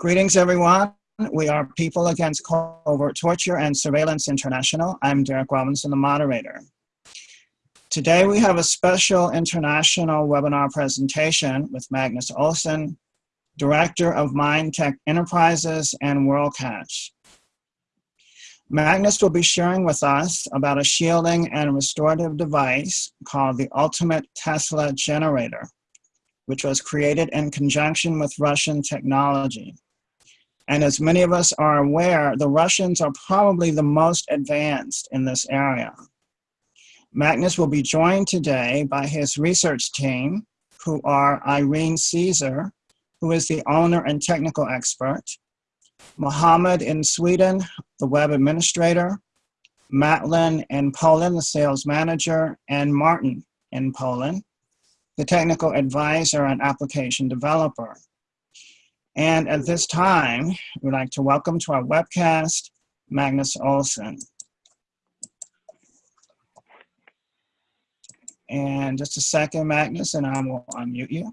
Greetings, everyone. We are People Against Covert Torture and Surveillance International. I'm Derek Robinson, the moderator. Today, we have a special international webinar presentation with Magnus Olsson, Director of Mindtech Enterprises and WorldCatch. Magnus will be sharing with us about a shielding and restorative device called the Ultimate Tesla Generator, which was created in conjunction with Russian technology. And as many of us are aware, the Russians are probably the most advanced in this area. Magnus will be joined today by his research team, who are Irene Caesar, who is the owner and technical expert, Mohammed in Sweden, the web administrator, Matlin in Poland, the sales manager, and Martin in Poland, the technical advisor and application developer. And at this time, we'd like to welcome to our webcast, Magnus Olsson. And just a second, Magnus, and I will unmute you.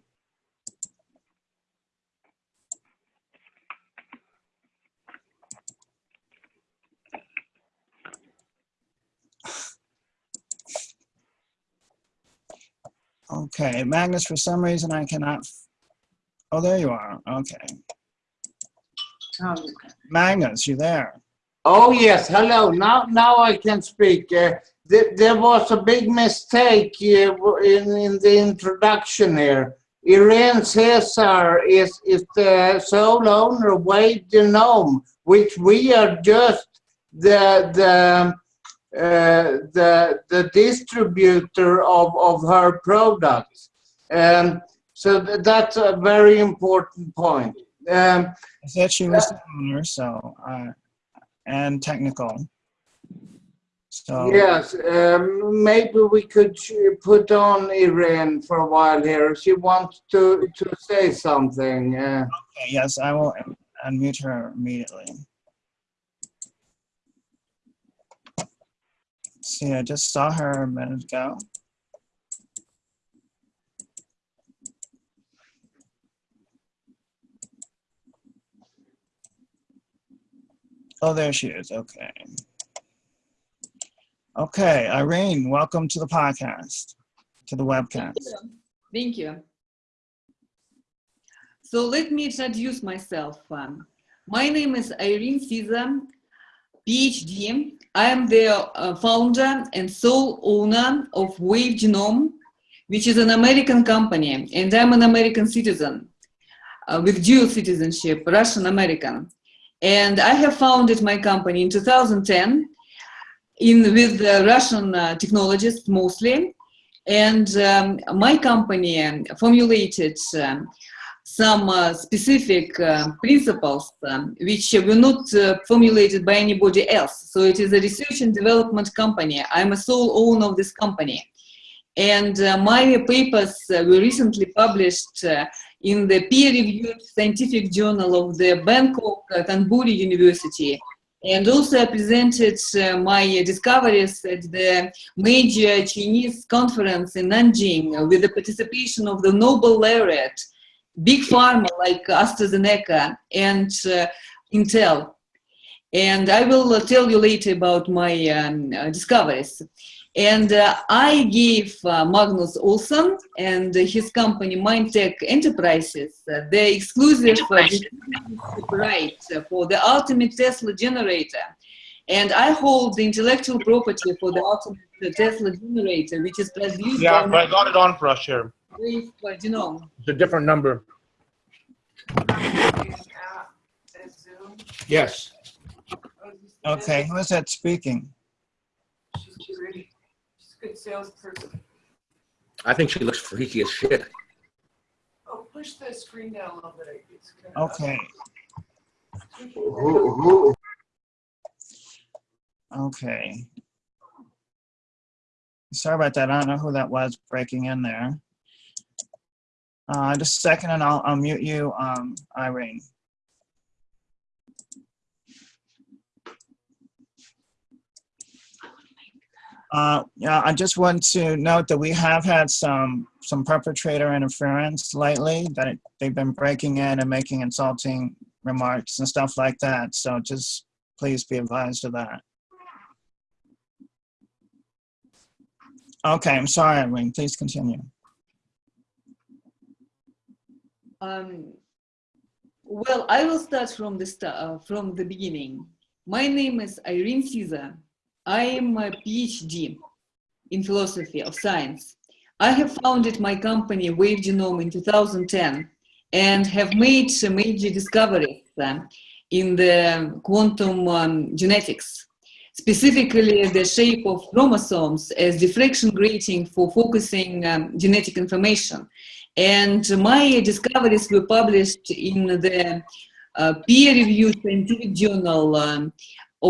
Okay, Magnus, for some reason I cannot, oh, there you are, okay. Magnus, you there? Oh, yes, hello, now, now I can speak. Uh, th there was a big mistake uh, in, in the introduction here. Irene Caesar is, is the sole owner of Wave Genome, which we are just the, the uh, the the distributor of of her products. Um, so th that's a very important point. Um, I said she was the owner, so uh, and technical. So yes, um, maybe we could put on Irene for a while here. She wants to to say something. Uh, okay, yes, I will unmute her immediately. See, I just saw her a minute ago. Oh, there she is. Okay. Okay, Irene, welcome to the podcast, to the webcast. Thank you. Thank you. So let me introduce myself. Um, my name is Irene Caesar, PhD. I am the uh, founder and sole owner of Wave Genome, which is an American company, and I'm an American citizen uh, with dual citizenship, Russian-American. And I have founded my company in 2010 in, with uh, Russian technologists mostly. And um, my company formulated um, some uh, specific uh, principles um, which were not uh, formulated by anybody else. So it is a research and development company. I'm a sole owner of this company. And uh, my papers uh, were recently published uh, in the peer-reviewed scientific journal of the Bangkok Thonburi University. And also I presented my discoveries at the major Chinese conference in Nanjing with the participation of the Nobel laureate big pharma like AstraZeneca and uh, Intel. And I will uh, tell you later about my um, uh, discoveries. And uh, I gave uh, Magnus Olsson and his company Mindtech Enterprises uh, the exclusive right for the ultimate Tesla generator. And I hold the intellectual property for the ultimate Tesla generator, which is produced Yeah, but I got it on for us here. Wave Genome. It's a different number. Yes. Okay, who is that speaking? Good salesperson. I think she looks freaky as shit. Oh, push the screen down a little bit. It's kind of Okay. who, who, Okay. Sorry about that. I don't know who that was breaking in there. Uh, just a second and I'll, I'll mute you, um, Irene. Uh, yeah, I just want to note that we have had some some perpetrator interference lately. That it, they've been breaking in and making insulting remarks and stuff like that. So just please be advised of that. Okay, I'm sorry, Irene. Please continue. Um, well, I will start from the start, uh, from the beginning. My name is Irene Caesar. I am a PhD in philosophy of science. I have founded my company Wave Genome in 2010 and have made some major discoveries uh, in the quantum um, genetics, specifically the shape of chromosomes as diffraction grating for focusing um, genetic information. And my discoveries were published in the uh, peer-reviewed scientific journal um,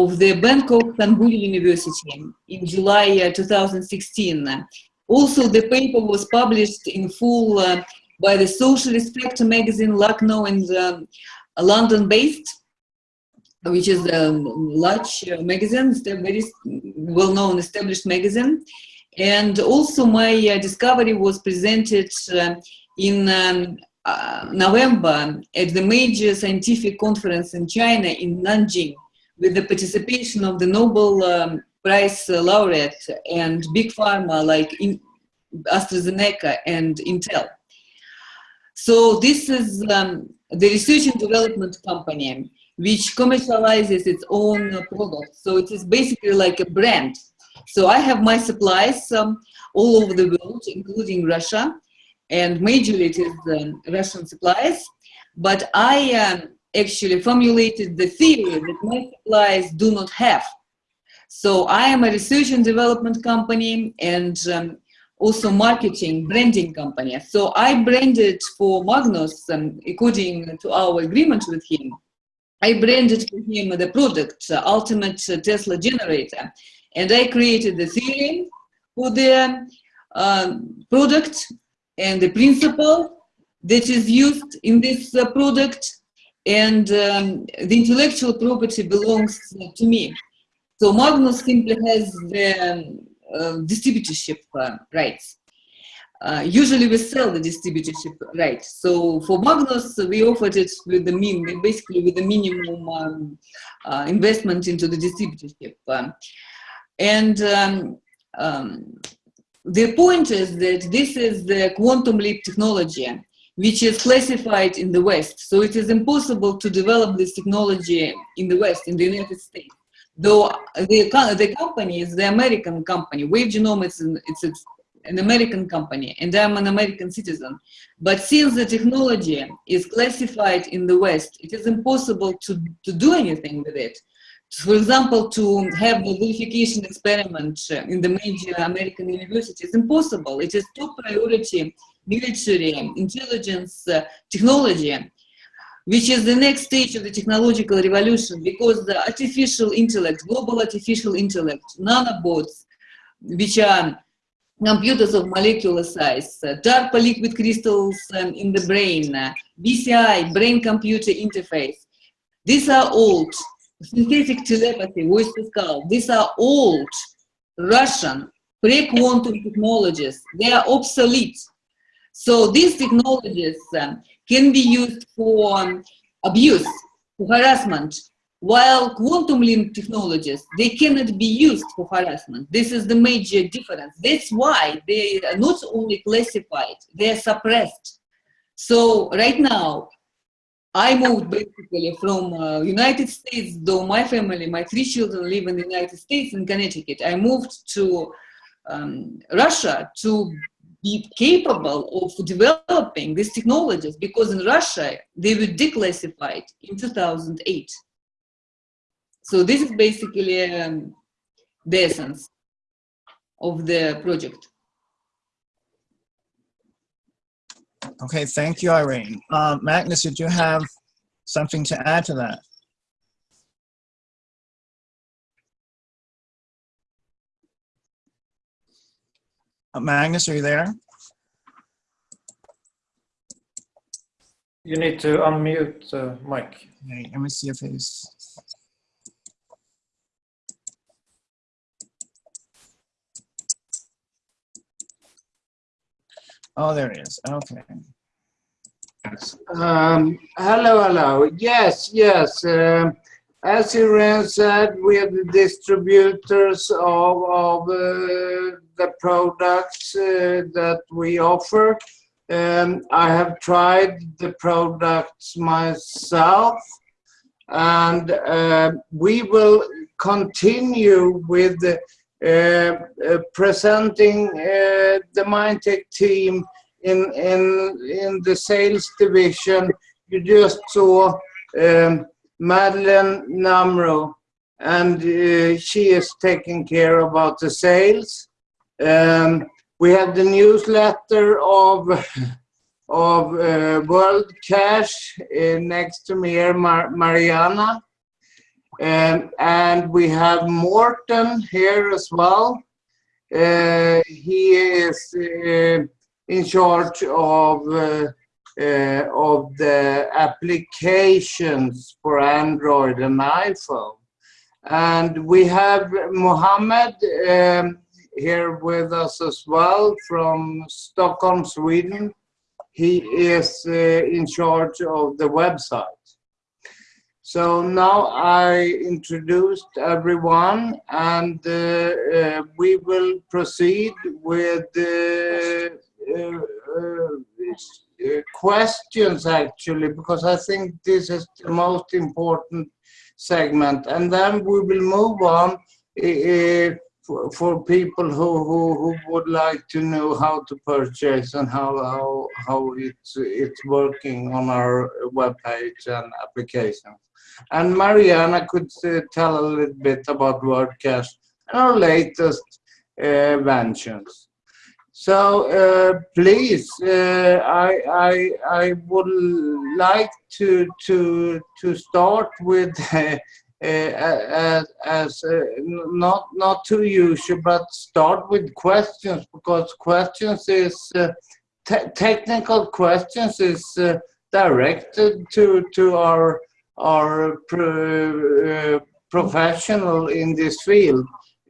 of the Bangkok Thonburi University in July uh, 2016. Also, the paper was published in full uh, by the Socialist Factor magazine, Lucknow and um, London-based, which is a large uh, magazine, very well-known established magazine. And also my uh, discovery was presented uh, in um, uh, November at the major scientific conference in China in Nanjing with the participation of the Nobel um, Prize laureate and big pharma like AstraZeneca and Intel. So this is um, the research and development company which commercializes its own products. So it is basically like a brand. So I have my supplies um, all over the world, including Russia, and majorly it is um, Russian supplies. But I um, actually formulated the theory that my supplies do not have. So I am a research and development company and um, also marketing, branding company. So I branded for Magnus, um, according to our agreement with him, I branded for him the product, uh, Ultimate Tesla Generator. And I created the theory for the uh, product and the principle that is used in this uh, product and um, the intellectual property belongs to me. So Magnus simply has the uh, distributorship uh, rights. Uh, usually we sell the distributorship rights. So for Magnus, we offered it with the min, basically with the minimum um, uh, investment into the distributorship. Um, and um, the point is that this is the quantum leap technology, which is classified in the West. So it is impossible to develop this technology in the West, in the United States. Though the, the company is the American company, Wave Genome is an, it's, an American company, and I'm an American citizen. But since the technology is classified in the West, it is impossible to, to do anything with it for example, to have the verification experiment in the major American universities, is impossible. It is top priority military intelligence uh, technology, which is the next stage of the technological revolution because the artificial intellect, global artificial intellect, nanobots, which are computers of molecular size, uh, dark liquid crystals um, in the brain, uh, BCI, brain-computer interface. These are old synthetic telepathy, voice to skull, these are old Russian pre-quantum technologies. They are obsolete. So these technologies um, can be used for um, abuse, for harassment, while quantum leap technologies, they cannot be used for harassment. This is the major difference. That's why they are not only classified, they are suppressed. So right now, I moved basically from uh, United States, though my family, my three children live in the United States in Connecticut. I moved to um, Russia to be capable of developing these technologies because in Russia, they were declassified in 2008. So this is basically um, the essence of the project. Okay, thank you, Irene. Uh, Magnus, did you have something to add to that? Magnus, are you there? You need to unmute uh, Mike. Okay, let me see if he's. Oh, there he is. Okay. Um, hello, hello. Yes, yes. Um, as Irene said, we are the distributors of, of uh, the products uh, that we offer. Um, I have tried the products myself and uh, we will continue with uh, uh, presenting uh, the Mindtech team in, in, in the sales division. You just saw um, Madeleine Namro and uh, she is taking care about the sales. Um, we have the newsletter of of uh, World Cash uh, next to me Mar Mariana. Um, and we have Morten here as well. Uh, he is uh, in charge of uh, uh, of the applications for Android and iPhone. And we have Mohammed um, here with us as well from Stockholm, Sweden. He is uh, in charge of the website. So now I introduced everyone and uh, uh, we will proceed with the uh, uh, questions actually because I think this is the most important segment and then we will move on uh, for, for people who, who, who would like to know how to purchase and how, how, how it's, it's working on our webpage and applications. And Mariana could uh, tell a little bit about WordCash and our latest uh, ventures. So uh, please, uh, I, I, I would like to, to, to start with uh, as uh, not not too usual, but start with questions because questions is uh, te technical questions is uh, directed to to our our pro, uh, professional in this field,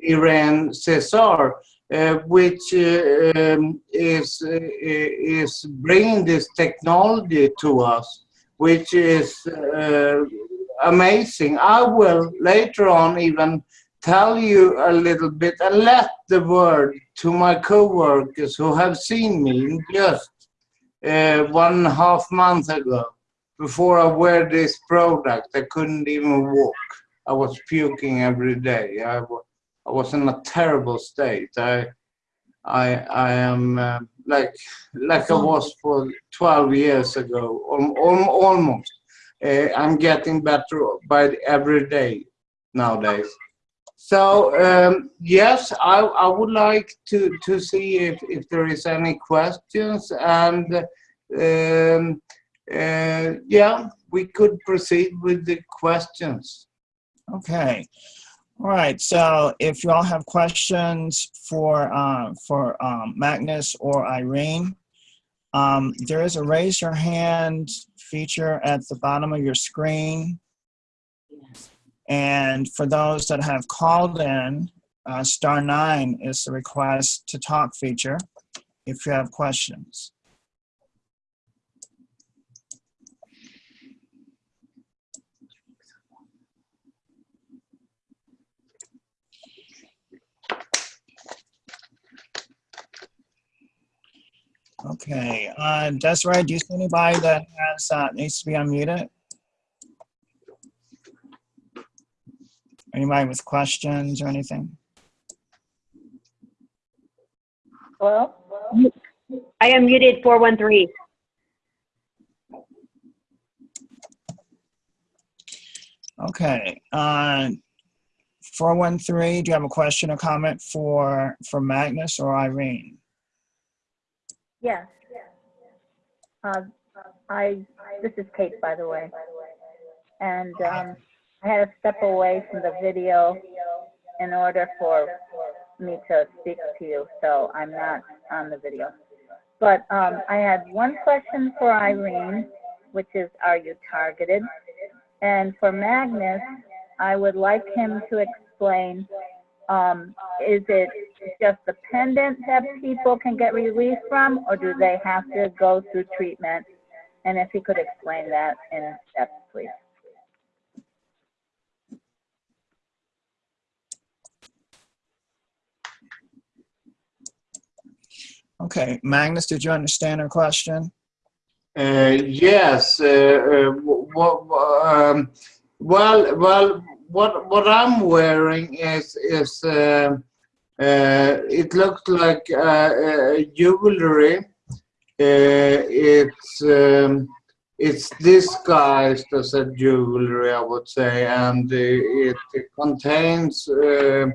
Irene Caesar. Uh, which um, is is bringing this technology to us, which is amazing. I will later on even tell you a little bit and let the word to my co-workers who have seen me just uh, one and a half month ago before I wear this product. I couldn't even walk. I was puking every day. I, I was in a terrible state. I, I, I am uh, like, like I was for 12 years ago, almost uh, I'm getting better by every day nowadays. So um, yes, I, I would like to, to see if, if there is any questions and um, uh, yeah, we could proceed with the questions. Okay. All right. So if you all have questions for uh, for um, Magnus or Irene, um, there is a raise your hand feature at the bottom of your screen. And for those that have called in, uh, star nine is the request to talk feature if you have questions. Okay, uh, Desiree, do you see anybody that uh, needs to be unmuted? Anybody with questions or anything? Hello? I am muted 413. Okay, uh, 413, do you have a question or comment for, for Magnus or Irene? Yes. Uh, I, this is Kate, by the way. And um, I had to step away from the video in order for me to speak to you, so I'm not on the video. But um, I had one question for Irene, which is, are you targeted? And for Magnus, I would like him to explain, um, is it just the pendant that people can get relief from, or do they have to go through treatment And if he could explain that in depth, please. Okay, Magnus, did you understand her question? Uh, yes. Uh, uh, w- w- um, well, well, what what I'm wearing is is uh, uh, it looks like uh, uh, jewelry. Uh, it's um, it's disguised as a jewelry, I would say, and it, it contains. Um,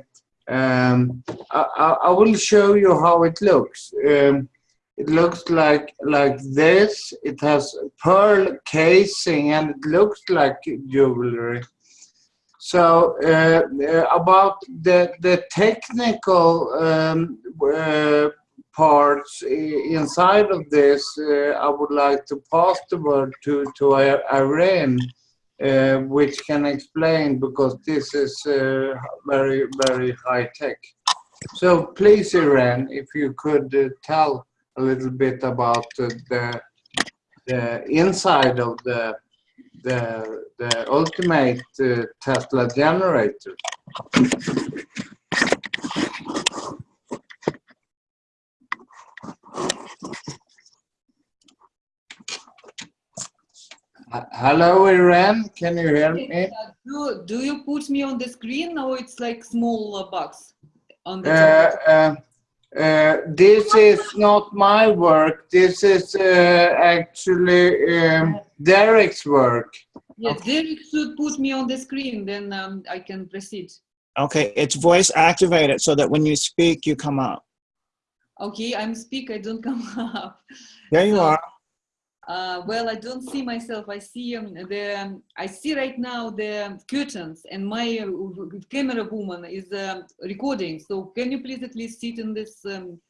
I, I I will show you how it looks. Um, it looks like like this. It has pearl casing and it looks like jewelry. So uh, uh, about the the technical um, uh, parts inside of this, uh, I would like to pass the word to to Irene, uh, which can explain because this is uh, very very high tech. So please, Irene, if you could tell a little bit about the the inside of the the the ultimate uh, Tesla generator. Hello, Iran. Can you hear me? Uh, Do, do you put me on the screen or it's like small uh, box on the Uh, top? uh, uh, this is not my work. This is uh, actually um, Derek's work. Yes, Derek should put me on the screen, then um, I can proceed. Okay, it's voice activated so that when you speak, you come up. Okay, I'm speak, I don't come up. There you So- are. Uh, well, I don't see myself. I see um, the. Um, I see right now the curtains, and my uh, camera woman is um recording. So can you please at least sit in this um,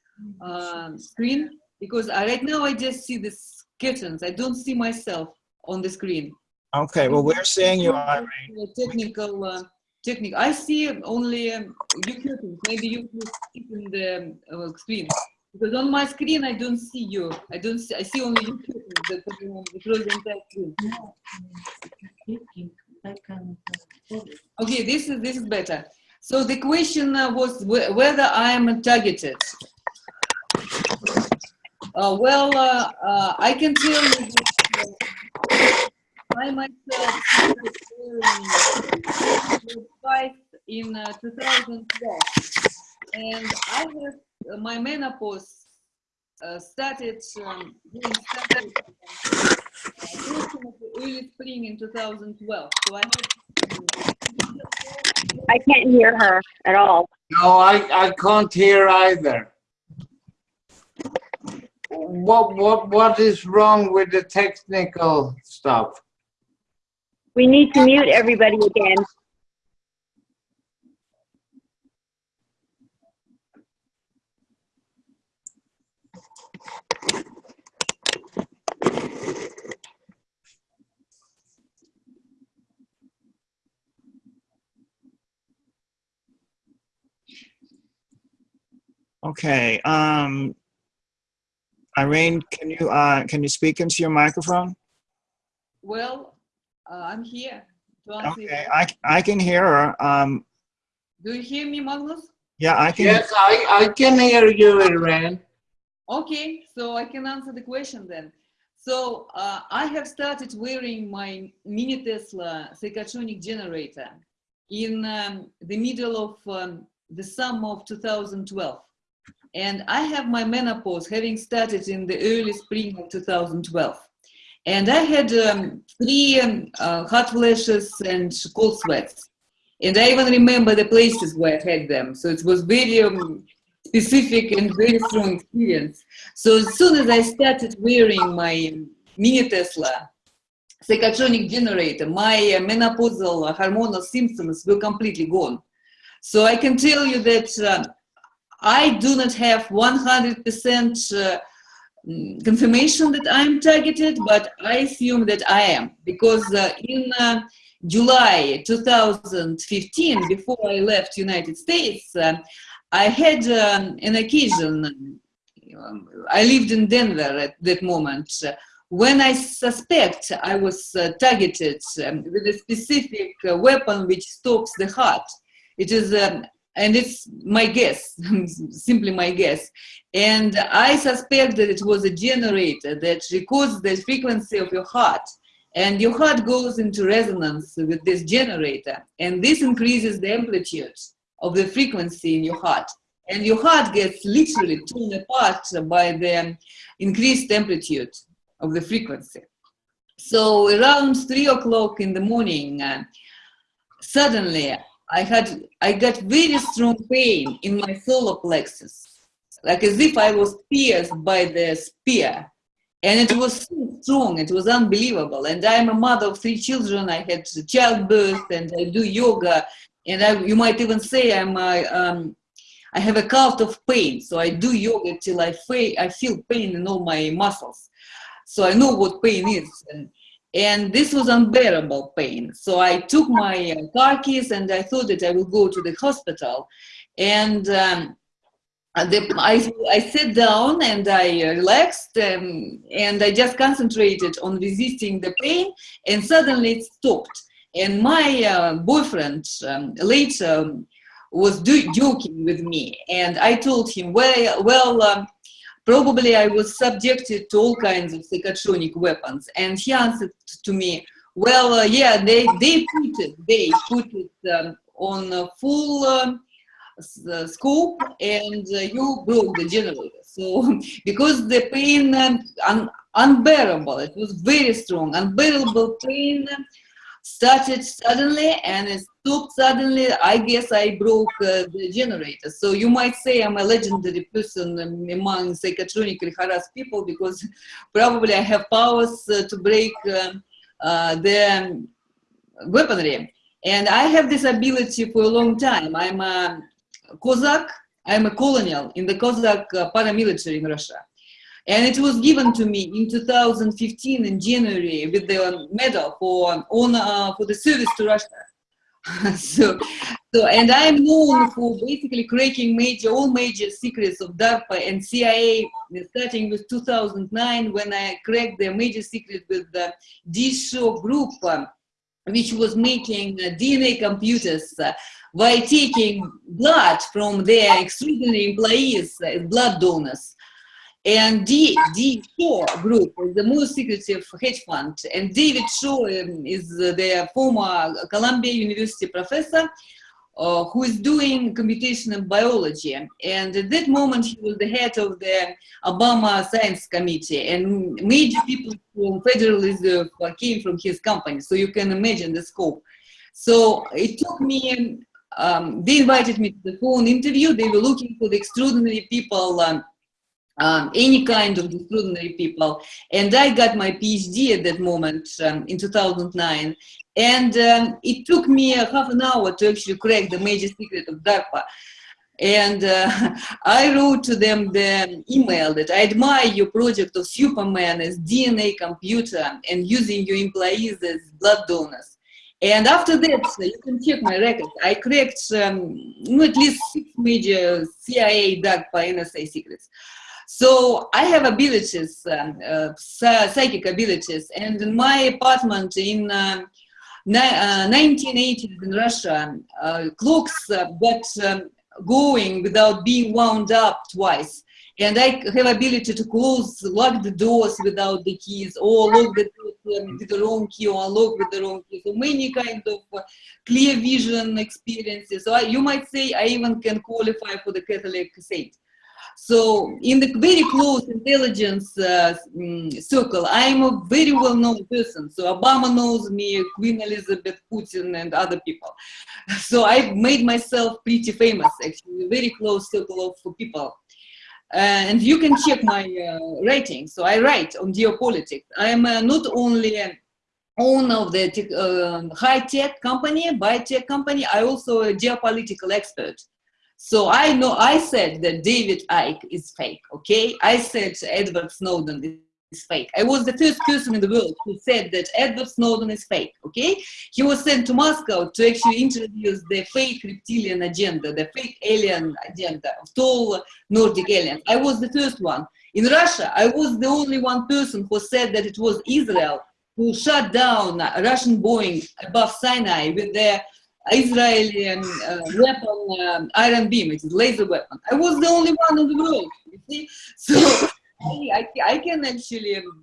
uh, screen? Because I, right now I just see this curtains. I don't see myself on the screen. Okay, well, we're seeing you, Irene. Uh, Technical, uh, technical. I see only um, you curtains. Maybe you please sit in the um, uh, screen. Because on my screen I don't see you. I don't see. I see only you the. Okay, this is this is better. So the question uh, was whether I am targeted. Uh, well, uh, uh, I can tell you that uh, I myself wearing in uh, 2012, and I have uh, my menopause uh, started um, started uh, early spring in 2012. So I had. I can't hear her at all. No, I, I can't hear either. What what what is wrong with the technical stuff? We need to mute everybody again. Okay, um, Irene, can you, uh, can you speak into your microphone? Well, uh, I'm here. to answer your Okay. I, I can hear her. Um, Do you hear me, Magnus? yeah, I can. Yes, I, I can hear you, Irene. Okay, so I can answer the question then. So uh, I have started wearing my mini Tesla psychotronic generator in um, the middle of um, the summer of 2012. And I have my menopause having started in the early spring of 2012. And I had um, three um, uh, hot flashes and cold sweats. And I even remember the places where I had them. So it was very um, specific and very strong experience. So as soon as I started wearing my mini Tesla psychotronic generator, my uh, menopausal hormonal symptoms were completely gone. So I can tell you that uh, I do not have 100% uh, confirmation that I'm targeted, but I assume that I am because uh, in uh, July 2015, before I left United States, uh, I had um, an occasion. um, I lived in Denver at that moment, uh, when I suspect I was uh, targeted um, with a specific weapon which stops the heart, it is, um, and it's my guess, simply my guess. And I suspect that it was a generator that records the frequency of your heart. And your heart goes into resonance with this generator. And this increases the amplitude of the frequency in your heart. And your heart gets literally torn apart by the increased amplitude of the frequency. So around three o'clock in the morning, uh, suddenly I had, I got very strong pain in my solar plexus, like as if I was pierced by the spear. And it was so strong, it was unbelievable. And I'm a mother of three children, I had childbirth and I do yoga. And I, you might even say I'm a, um, I have a cult of pain. So I do yoga till I, I feel pain in all my muscles. So I know what pain is. And, and this was unbearable pain. So I took my uh, car keys and I thought that I will go to the hospital. And um, the, I, I sat down and I relaxed um, and I just concentrated on resisting the pain and suddenly it stopped. And my uh, boyfriend um, later was joking with me and I told him, well, well um, probably I was subjected to all kinds of psychotronic weapons. And he answered to me, well, uh, yeah, they, they put it, they put it um, on a full um, uh, scope and uh, you broke the generator. So because the pain um, un unbearable, it was very strong, unbearable pain started suddenly and it stopped suddenly. I guess I broke uh, the generator. So you might say I'm a legendary person among psychotronically harassed people because probably I have powers uh, to break uh, uh the weaponry. And I have this ability for a long time. I'm a Cossack, I'm a colonel in the Cossack uh, paramilitary in Russia. And it was given to me in 2015 in January with the medal for on uh, for the service to Russia. so, so, and I'm known for basically cracking major, all major secrets of DARPA and CIA, starting with 2009 when I cracked the major secret with the D-Shaw group, um, which was making uh, DNA computers uh, by taking blood from their extraordinary employees, uh, blood donors, and D, D Shaw Group is the most secretive hedge fund. And David Shaw um, is the former Columbia University professor uh, who is doing computational biology. And at that moment, he was the head of the Obama Science Committee. And major people from Federal Reserve came from his company. So you can imagine the scope. So it took me, um, they invited me to the phone interview. They were looking for the extraordinary people um, um, any kind of extraordinary people. And I got my PhD at that moment um, in 2009. And um, it took me a half an hour to actually crack the major secret of DARPA. And uh, I wrote to them the email that I admire your project of Superman as DNA computer and using your employees as blood donors. And after that, you can check my record. I cracked um, at least six major CIA, DARPA, NSA secrets. So I have abilities, um, uh, psychic abilities, and in my apartment in um, uh, 1980s in Russia, uh, clocks uh, got um, going without being wound up twice. And I have ability to close, lock the doors without the keys, or lock the doors um, with the wrong key, or unlock with the wrong key. So many kind of uh, clear vision experiences. So I, you might say I even can qualify for the Catholic saint. So in the very close intelligence uh, mm, circle, I'm a very well-known person. So Obama knows me, Queen Elizabeth, Putin, and other people. So I've made myself pretty famous, actually, a very close circle of people. Uh, and you can check my uh, writing. So I write on geopolitics. I'm uh, not only owner of the uh, high-tech company, biotech company, I also a geopolitical expert. So I know, I said that David Icke is fake, okay? I said Edward Snowden is fake. I was the first person in the world who said that Edward Snowden is fake, okay? He was sent to Moscow to actually introduce the fake reptilian agenda, the fake alien agenda of tall Nordic aliens. I was the first one. In Russia, I was the only one person who said that it was Israel who shut down Russian Boeing above Sinai with their Israeli um, uh, weapon, um, Iron Beam, it is laser weapon. I was the only one in the world, you see? So I, I can actually um,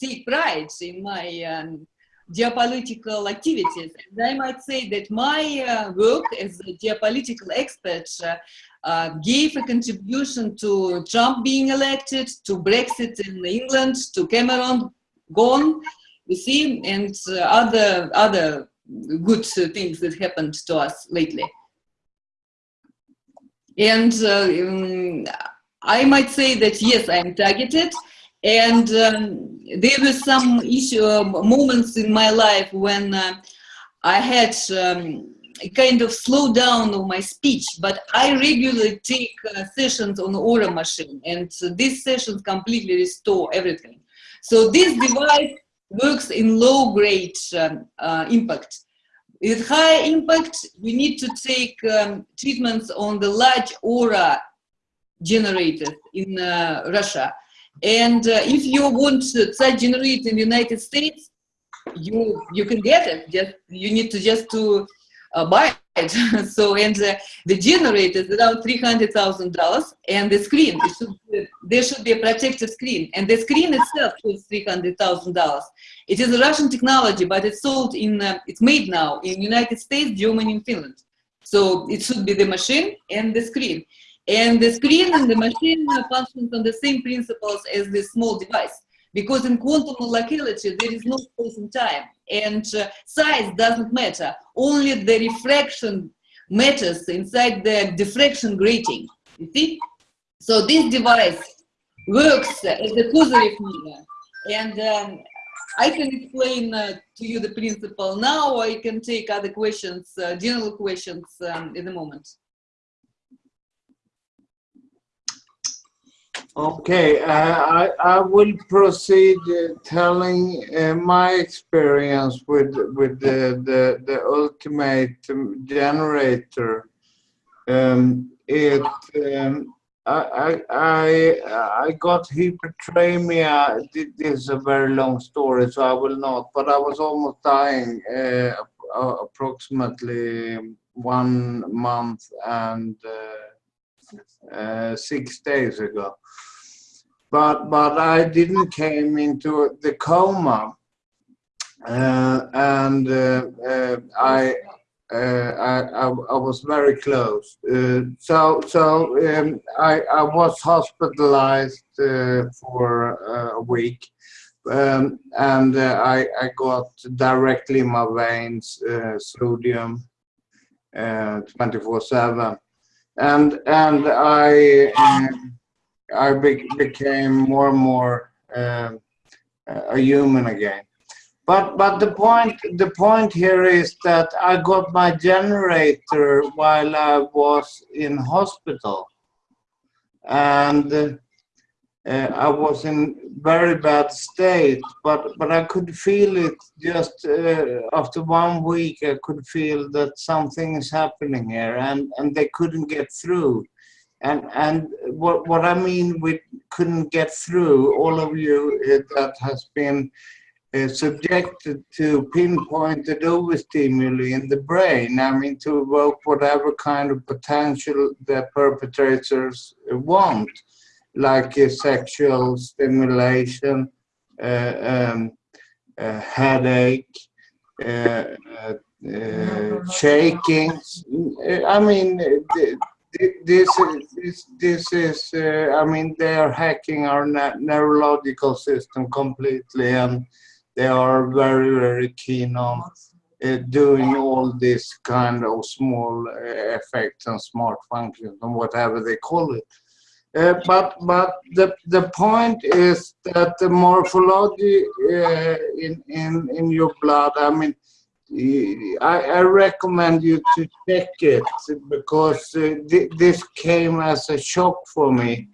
take pride in my um, geopolitical activities. And I might say that my uh, work as a geopolitical expert uh, uh, gave a contribution to Trump being elected, to Brexit in England, to Cameron gone, you see, and uh, other, other good uh, things that happened to us lately. And uh, um, I might say that yes, I am targeted, and um, there were some issue uh, moments in my life when uh, I had um, a kind of slow down of my speech, but I regularly take uh, sessions on Aura machine, and uh, these sessions completely restore everything. So this device works in low grade um, uh, impact. With high impact, we need to take um, treatments on the large aura generators in uh, Russia. And uh, if you want such generator in the United States, you you can get it. Just you need to just to uh, buy. so and uh, the generator is around three hundred thousand dollars, and the screen should be, there should be a protective screen, and the screen itself thousand dollars. It is a Russian technology, but it's sold in uh, it's made now in United States, Germany, and Finland. So it should be the machine and the screen. And the screen and the machine functions on the same principles as the small device. Because in quantum locality, there is no space and time. And uh, size doesn't matter. Only the refraction matters inside the diffraction grating. You see? So this device works as a Kozyrev mirror. And um, I can explain uh, to you the principle now, or I can take other questions, uh, general questions um, in a moment. Okay, uh, I, I will proceed uh, telling uh, my experience with with the the, the ultimate generator. Um, it um, I, I I got hyperthermia. This is a very long story, so I will not. But I was almost dying uh, approximately one month and uh, uh, six days ago but but I didn't came into the coma, uh, and uh, uh, I, uh, I, I I was very close. Uh, so so um, I I was hospitalized uh, for a week. Um, and I, I got directly in my veins sodium 24 7 and and I um, I be became more and more uh, a human again. But but the point the point here is that I got my generator while I was in hospital, and uh, I was in very bad state. But but I could feel it just uh, after one week. I could feel that something is happening here, and and they couldn't get through and and what what I mean we couldn't get through all of you that has been uh, subjected to pinpointed overstimuli in the brain. I mean to evoke whatever kind of potential the perpetrators want, like sexual stimulation, uh, um, headache. Uh, uh, shaking. I mean, this is this is uh, I mean they are hacking our neurological system completely and they are very very keen on uh, doing all this kind of small uh, effects and smart functions and whatever they call it. Uh, but but the the point is that the morphology uh, in in in your blood. I mean, I, I, recommend you to check it because uh, th this came as a shock for me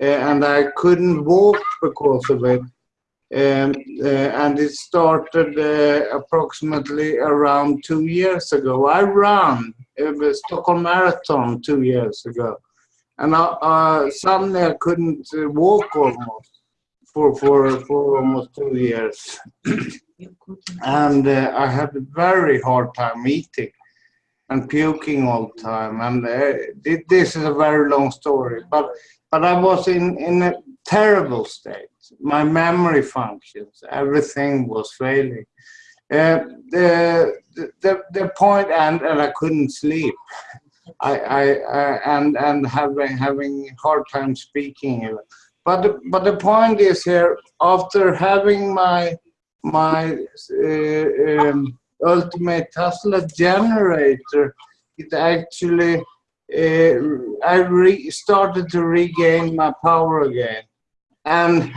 uh, and I couldn't walk because of it. Um, uh, and it started uh, approximately around two years ago. I ran the Stockholm Marathon two years ago. And uh, suddenly I couldn't uh, walk almost for for for almost two years, and uh, I had a very hard time eating and puking all the time. And uh, this is a very long story, but but I was in in a terrible state. My memory functions, everything was failing. Uh, the, the the point, and and I couldn't sleep. I, I, I and and having having hard time speaking. even. But the, but the point is here after having my my uh, um, ultimate Tesla generator, it actually uh, I re started to regain my power again, and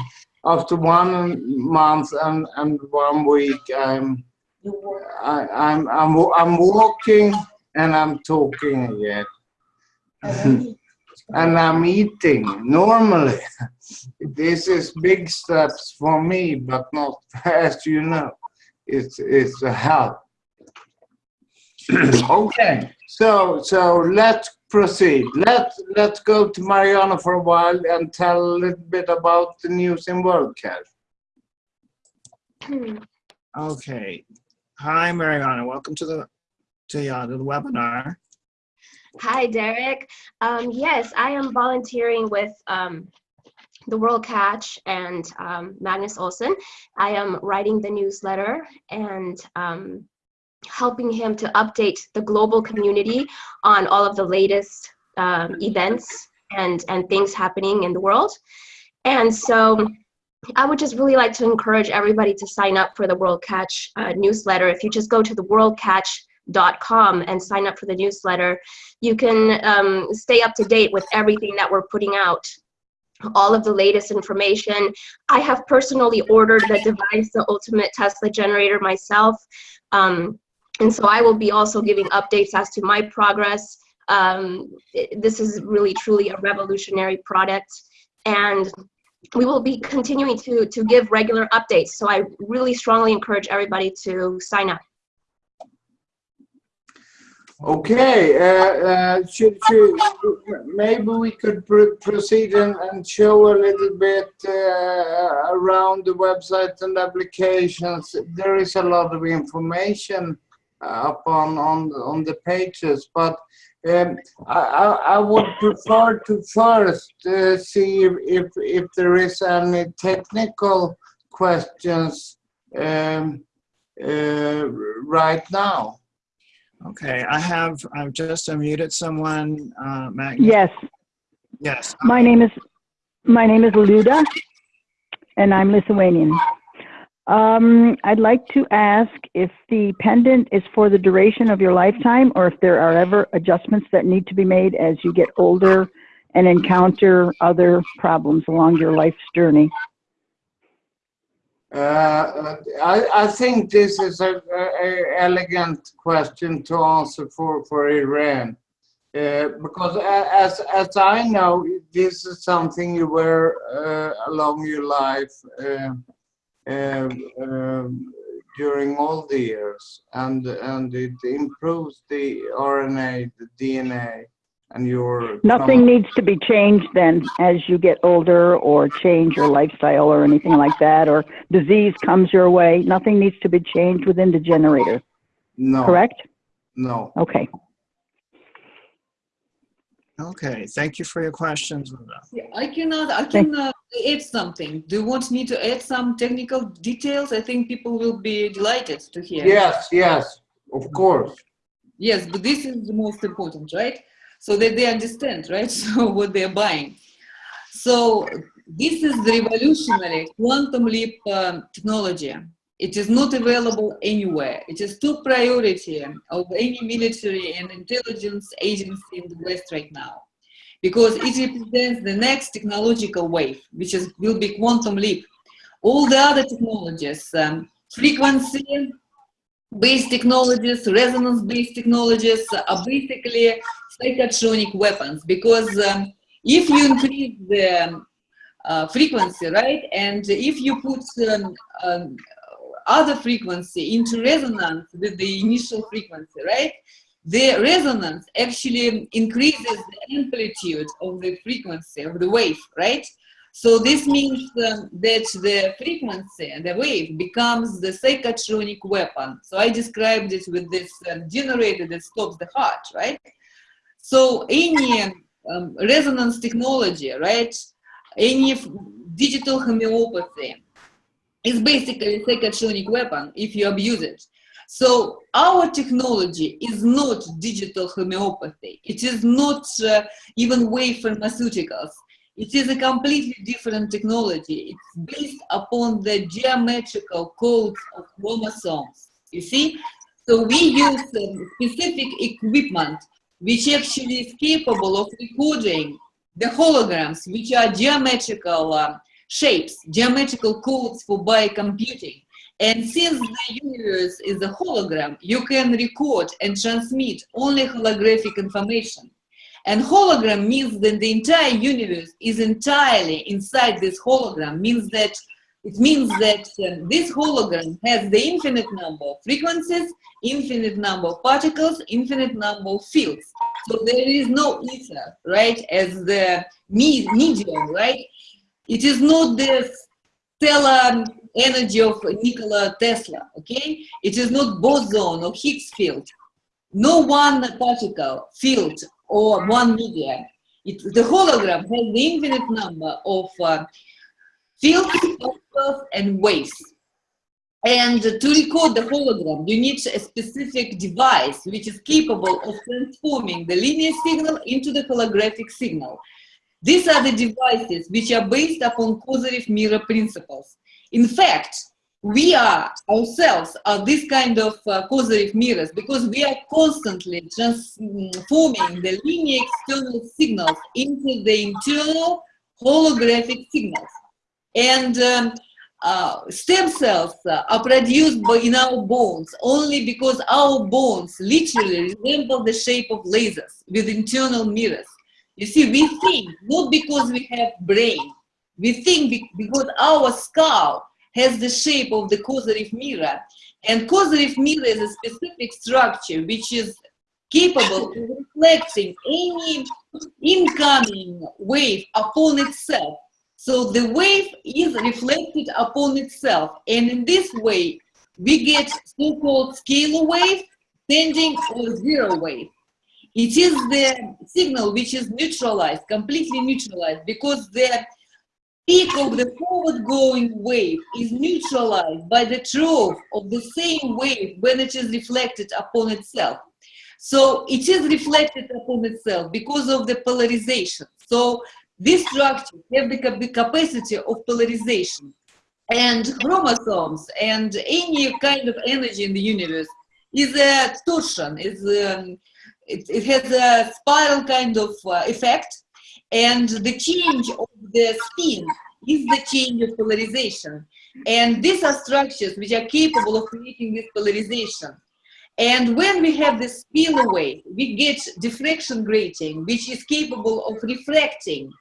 after one month and, and one week, I'm I, I'm I'm I'm walking and I'm talking again. and I'm eating normally. This is big steps for me, but not as you know. It's it's a help. okay, so so let's proceed. Let let's go to Mariana for a while and tell a little bit about the news in WorldCat. Hmm. Okay. Hi, Mariana. Welcome to the to, uh, to the webinar. Hi, Derek. Um, yes, I am volunteering with um, the World Catch and um, Magnus Olsen. I am writing the newsletter and um, helping him to update the global community on all of the latest um, events and, and things happening in the world. And so I would just really like to encourage everybody to sign up for the World Catch uh, newsletter. If you just go to the worldcatch.com and sign up for the newsletter, you can um, stay up to date with everything that we're putting out all of the latest information. I have personally ordered the device, the Ultimate Tesla Generator myself. Um, and so I will be also giving updates as to my progress. Um, it- this is really truly a revolutionary product. And we will be continuing to, to give regular updates. So I really strongly encourage everybody to sign up. Okay, uh, uh, should, should, maybe we could pr proceed and, and show a little bit uh, around the website and applications. There is a lot of information up on, on, on the pages, but um, I, I, I would prefer to first uh, see if, if, if there is any technical questions um, uh, right now. Okay, I have, I've just unmuted someone, uh. Yes, Yes. my name is, my name is Luda, and I'm Lithuanian. Um, I'd like to ask if the pendant is for the duration of your lifetime, or if there are ever adjustments that need to be made as you get older and encounter other problems along your life's journey. Uh, I, I think this is a, a, elegant question to answer for, for Iran. Uh, because as, as I know, this is something you wear uh, along your life uh, uh, um, during all the years. And, and it improves the RNA, the DNA, and your... Nothing needs to be changed then as you get older or change your lifestyle or anything like that, or disease comes your way. Nothing needs to be changed within the generator, No, correct? no. Okay. Okay, thank you for your questions, Yeah, I cannot, I can uh, add something. Do you want me to add some technical details? I think people will be delighted to hear. Yes, yes, of course. Yes, but this is the most important, right? So that they understand, right? So what they're buying. So this is the revolutionary quantum leap um, technology. It is not available anywhere. It is top priority of any military and intelligence agency in the West right now. Because it represents the next technological wave, which is, will be quantum leap. All the other technologies, um, frequency, based technologies, resonance-based technologies are basically psychotronic weapons because um, if you increase the um, uh, frequency, right, and if you put um, um, other frequency into resonance with the initial frequency, right, the resonance actually increases the amplitude of the frequency of the wave, right? So this means um, that the frequency, and the wave, becomes the psychotronic weapon. So I described it with this um, generator that stops the heart, right? So any um, resonance technology, right? Any digital homeopathy is basically a psychotronic weapon if you abuse it. So our technology is not digital homeopathy. It is not uh, even wave pharmaceuticals. It is a completely different technology. It's based upon the geometrical codes of chromosomes. You see? So we use um, specific equipment which actually is capable of recording the holograms, which are geometrical uh, shapes, geometrical codes for biocomputing. And since the universe is a hologram, you can record and transmit only holographic information. And hologram means that the entire universe is entirely inside this hologram, means that it means that um, this hologram has the infinite number of frequencies, infinite number of particles, infinite number of fields. So there is no ether, right, as the me medium, right? It is not the stellar energy of Nikola Tesla, okay? It is not boson or Higgs field. No one particle, field, or one medium. It, the hologram has the infinite number of uh, fields, and waves. And to record the hologram, you need a specific device which is capable of transforming the linear signal into the holographic signal. These are the devices which are based upon Kozyrev mirror principles. In fact, we are ourselves are this kind of uh, mirrors because we are constantly transforming the linear external signals into the internal holographic signals. And um, uh, stem cells uh, are produced by, in our bones only because our bones literally resemble the shape of lasers with internal mirrors. You see, we think not because we have brain, we think because our skull has the shape of the Kozyrev mirror. And Kozyrev mirror is a specific structure which is capable of reflecting any incoming wave upon itself. So the wave is reflected upon itself. And in this way, we get so-called scalar wave, standing or zero wave. It is the signal which is neutralized, completely neutralized, because the peak of the forward-going wave is neutralized by the trough of the same wave when it is reflected upon itself. So it is reflected upon itself because of the polarization. So these structures have the capacity of polarization. And chromosomes and any kind of energy in the universe is a torsion, is um, it, it, has a spiral kind of uh, effect and the change of the spin is the change of polarization. And these are structures which are capable of creating this polarization. And when we have this spillway, we get diffraction grating, which is capable of reflecting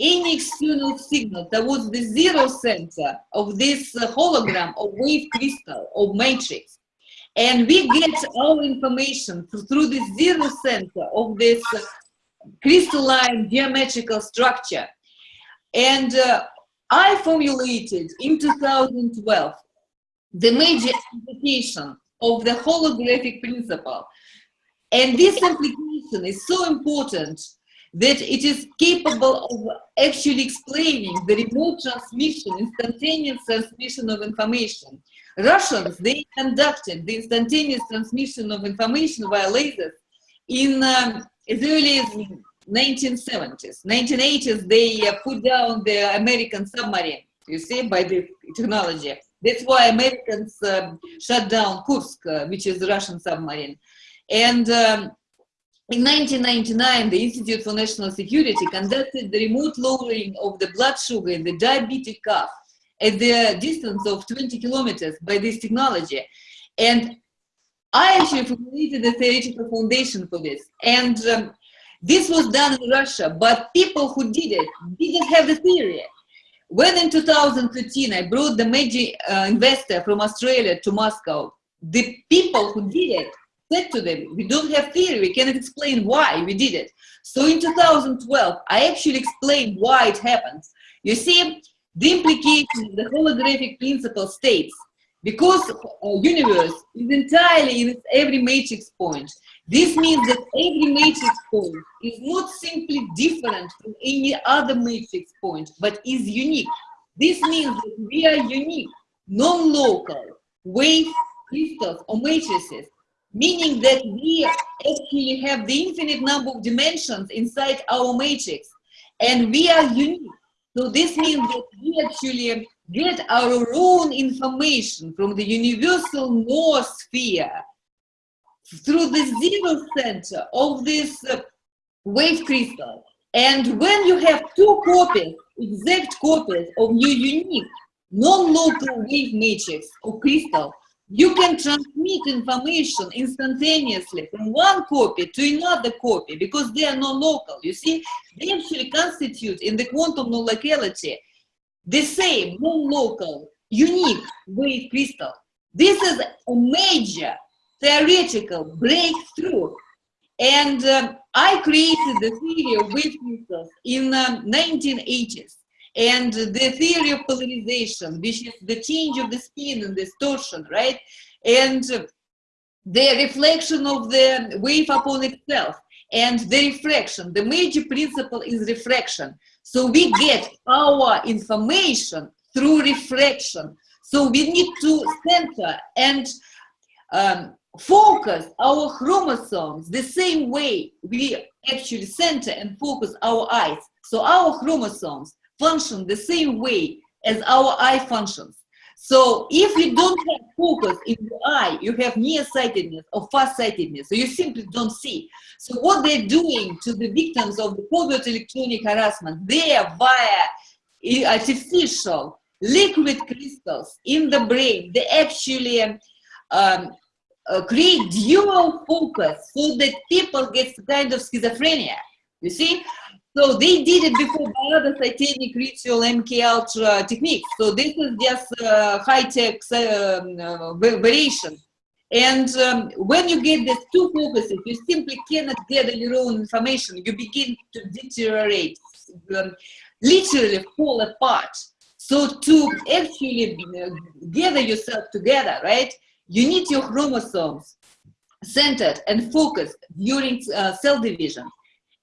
any external signal towards the zero center of this hologram of wave crystal or matrix. And we get our information through the zero center of this crystalline geometrical structure. And uh, I formulated in 2012 the major application of the holographic principle. And this application is so important that it is capable of actually explaining the remote transmission, instantaneous transmission of information. Russians, they conducted the instantaneous transmission of information via lasers in um, as early as 1970s. 1980s, they uh, put down the American submarine, you see, by the technology. That's why Americans um, shut down Kursk, uh, which is Russian submarine. And um, in 1999, the Institute for National Security conducted the remote lowering of the blood sugar in the diabetic calf at the distance of 20 kilometers by this technology. And I actually formulated the theoretical foundation for this. And um, this was done in Russia, but people who did it didn't have the theory. When in 2013 I brought the major uh, investor from Australia to Moscow, the people who did it said to them, we don't have theory, we cannot explain why we did it. So in 2012, I actually explained why it happens. You see, the implication the holographic principle states, because a universe is entirely in its every matrix point, this means that every matrix point is not simply different from any other matrix point, but is unique. This means that we are unique, non-local, wave crystals or matrices, meaning that we actually have the infinite number of dimensions inside our matrix, and we are unique. So this means that we actually get our own information from the universal North sphere through the zero center of this uh, wave crystal. And when you have two copies, exact copies of your unique non-local wave matrix or crystal, you can transmit information instantaneously from one copy to another copy because they are non-local. You see, they actually constitute in the quantum non-locality the same non-local unique wave crystal. This is a major theoretical breakthrough. And um, I created the theory of wave crystals in um, 1980s. And the theory of polarization, which is the change of the spin and distortion, right? And the reflection of the wave upon itself and the refraction. The major principle is refraction. So we get our information through refraction. So we need to center and um, focus our chromosomes the same way we actually center and focus our eyes. So our chromosomes function the same way as our eye functions. So if you don't have focus in the eye, you have nearsightedness or farsightedness, so you simply don't see. So what they're doing to the victims of the covert electronic harassment, they are via artificial liquid crystals in the brain, they actually um, uh, create dual focus so that people get kind of schizophrenia. You see? So they did it before by other satanic ritual MK Ultra techniques. So this is just uh, high-tech um, uh, variation. And um, when you get these two focuses, you simply cannot gather your own information. You begin to deteriorate, um, literally fall apart. So to actually uh, gather yourself together, right, you need your chromosomes centered and focused during uh, cell division.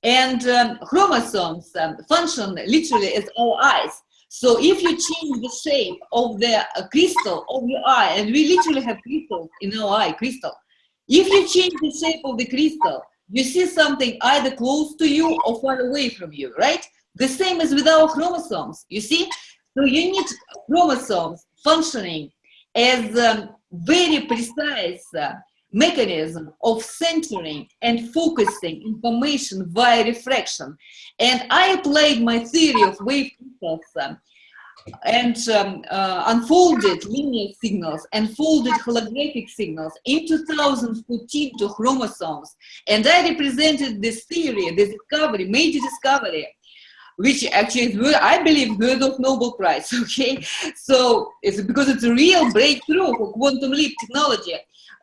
And um, chromosomes um, function literally as our eyes. So if you change the shape of the uh, crystal of your eye, and we literally have crystals in our eye, crystal. If you change the shape of the crystal, you see something either close to you or far away from you, right? The same as with our chromosomes, you see? So you need chromosomes functioning as um, very precise uh, mechanism of centering and focusing information via refraction. And I applied my theory of wave crystals um, and um, uh, unfolded linear signals and folded holographic signals in 2014 to chromosomes. And I represented this theory, this discovery, major discovery, which actually I believe, worth of Nobel Prize, okay? So it's because it's a real breakthrough for quantum leap technology.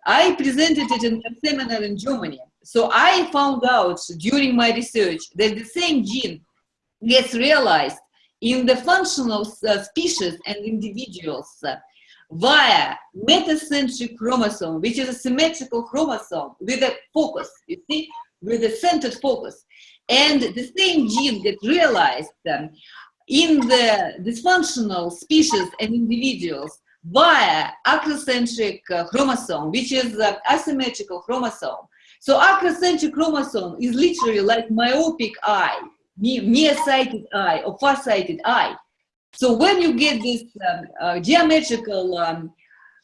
I presented it in a seminar in Germany. So I found out during my research that the same gene gets realized in the functional uh, species and individuals uh, via metacentric chromosome, which is a symmetrical chromosome with a focus, you see, with a centered focus. And the same gene gets realized um, in the dysfunctional species and individuals via acrocentric uh, chromosome, which is uh, asymmetrical chromosome. So acrocentric chromosome is literally like myopic eye, nearsighted eye or farsighted eye. So when you get this um, uh, geometrical um,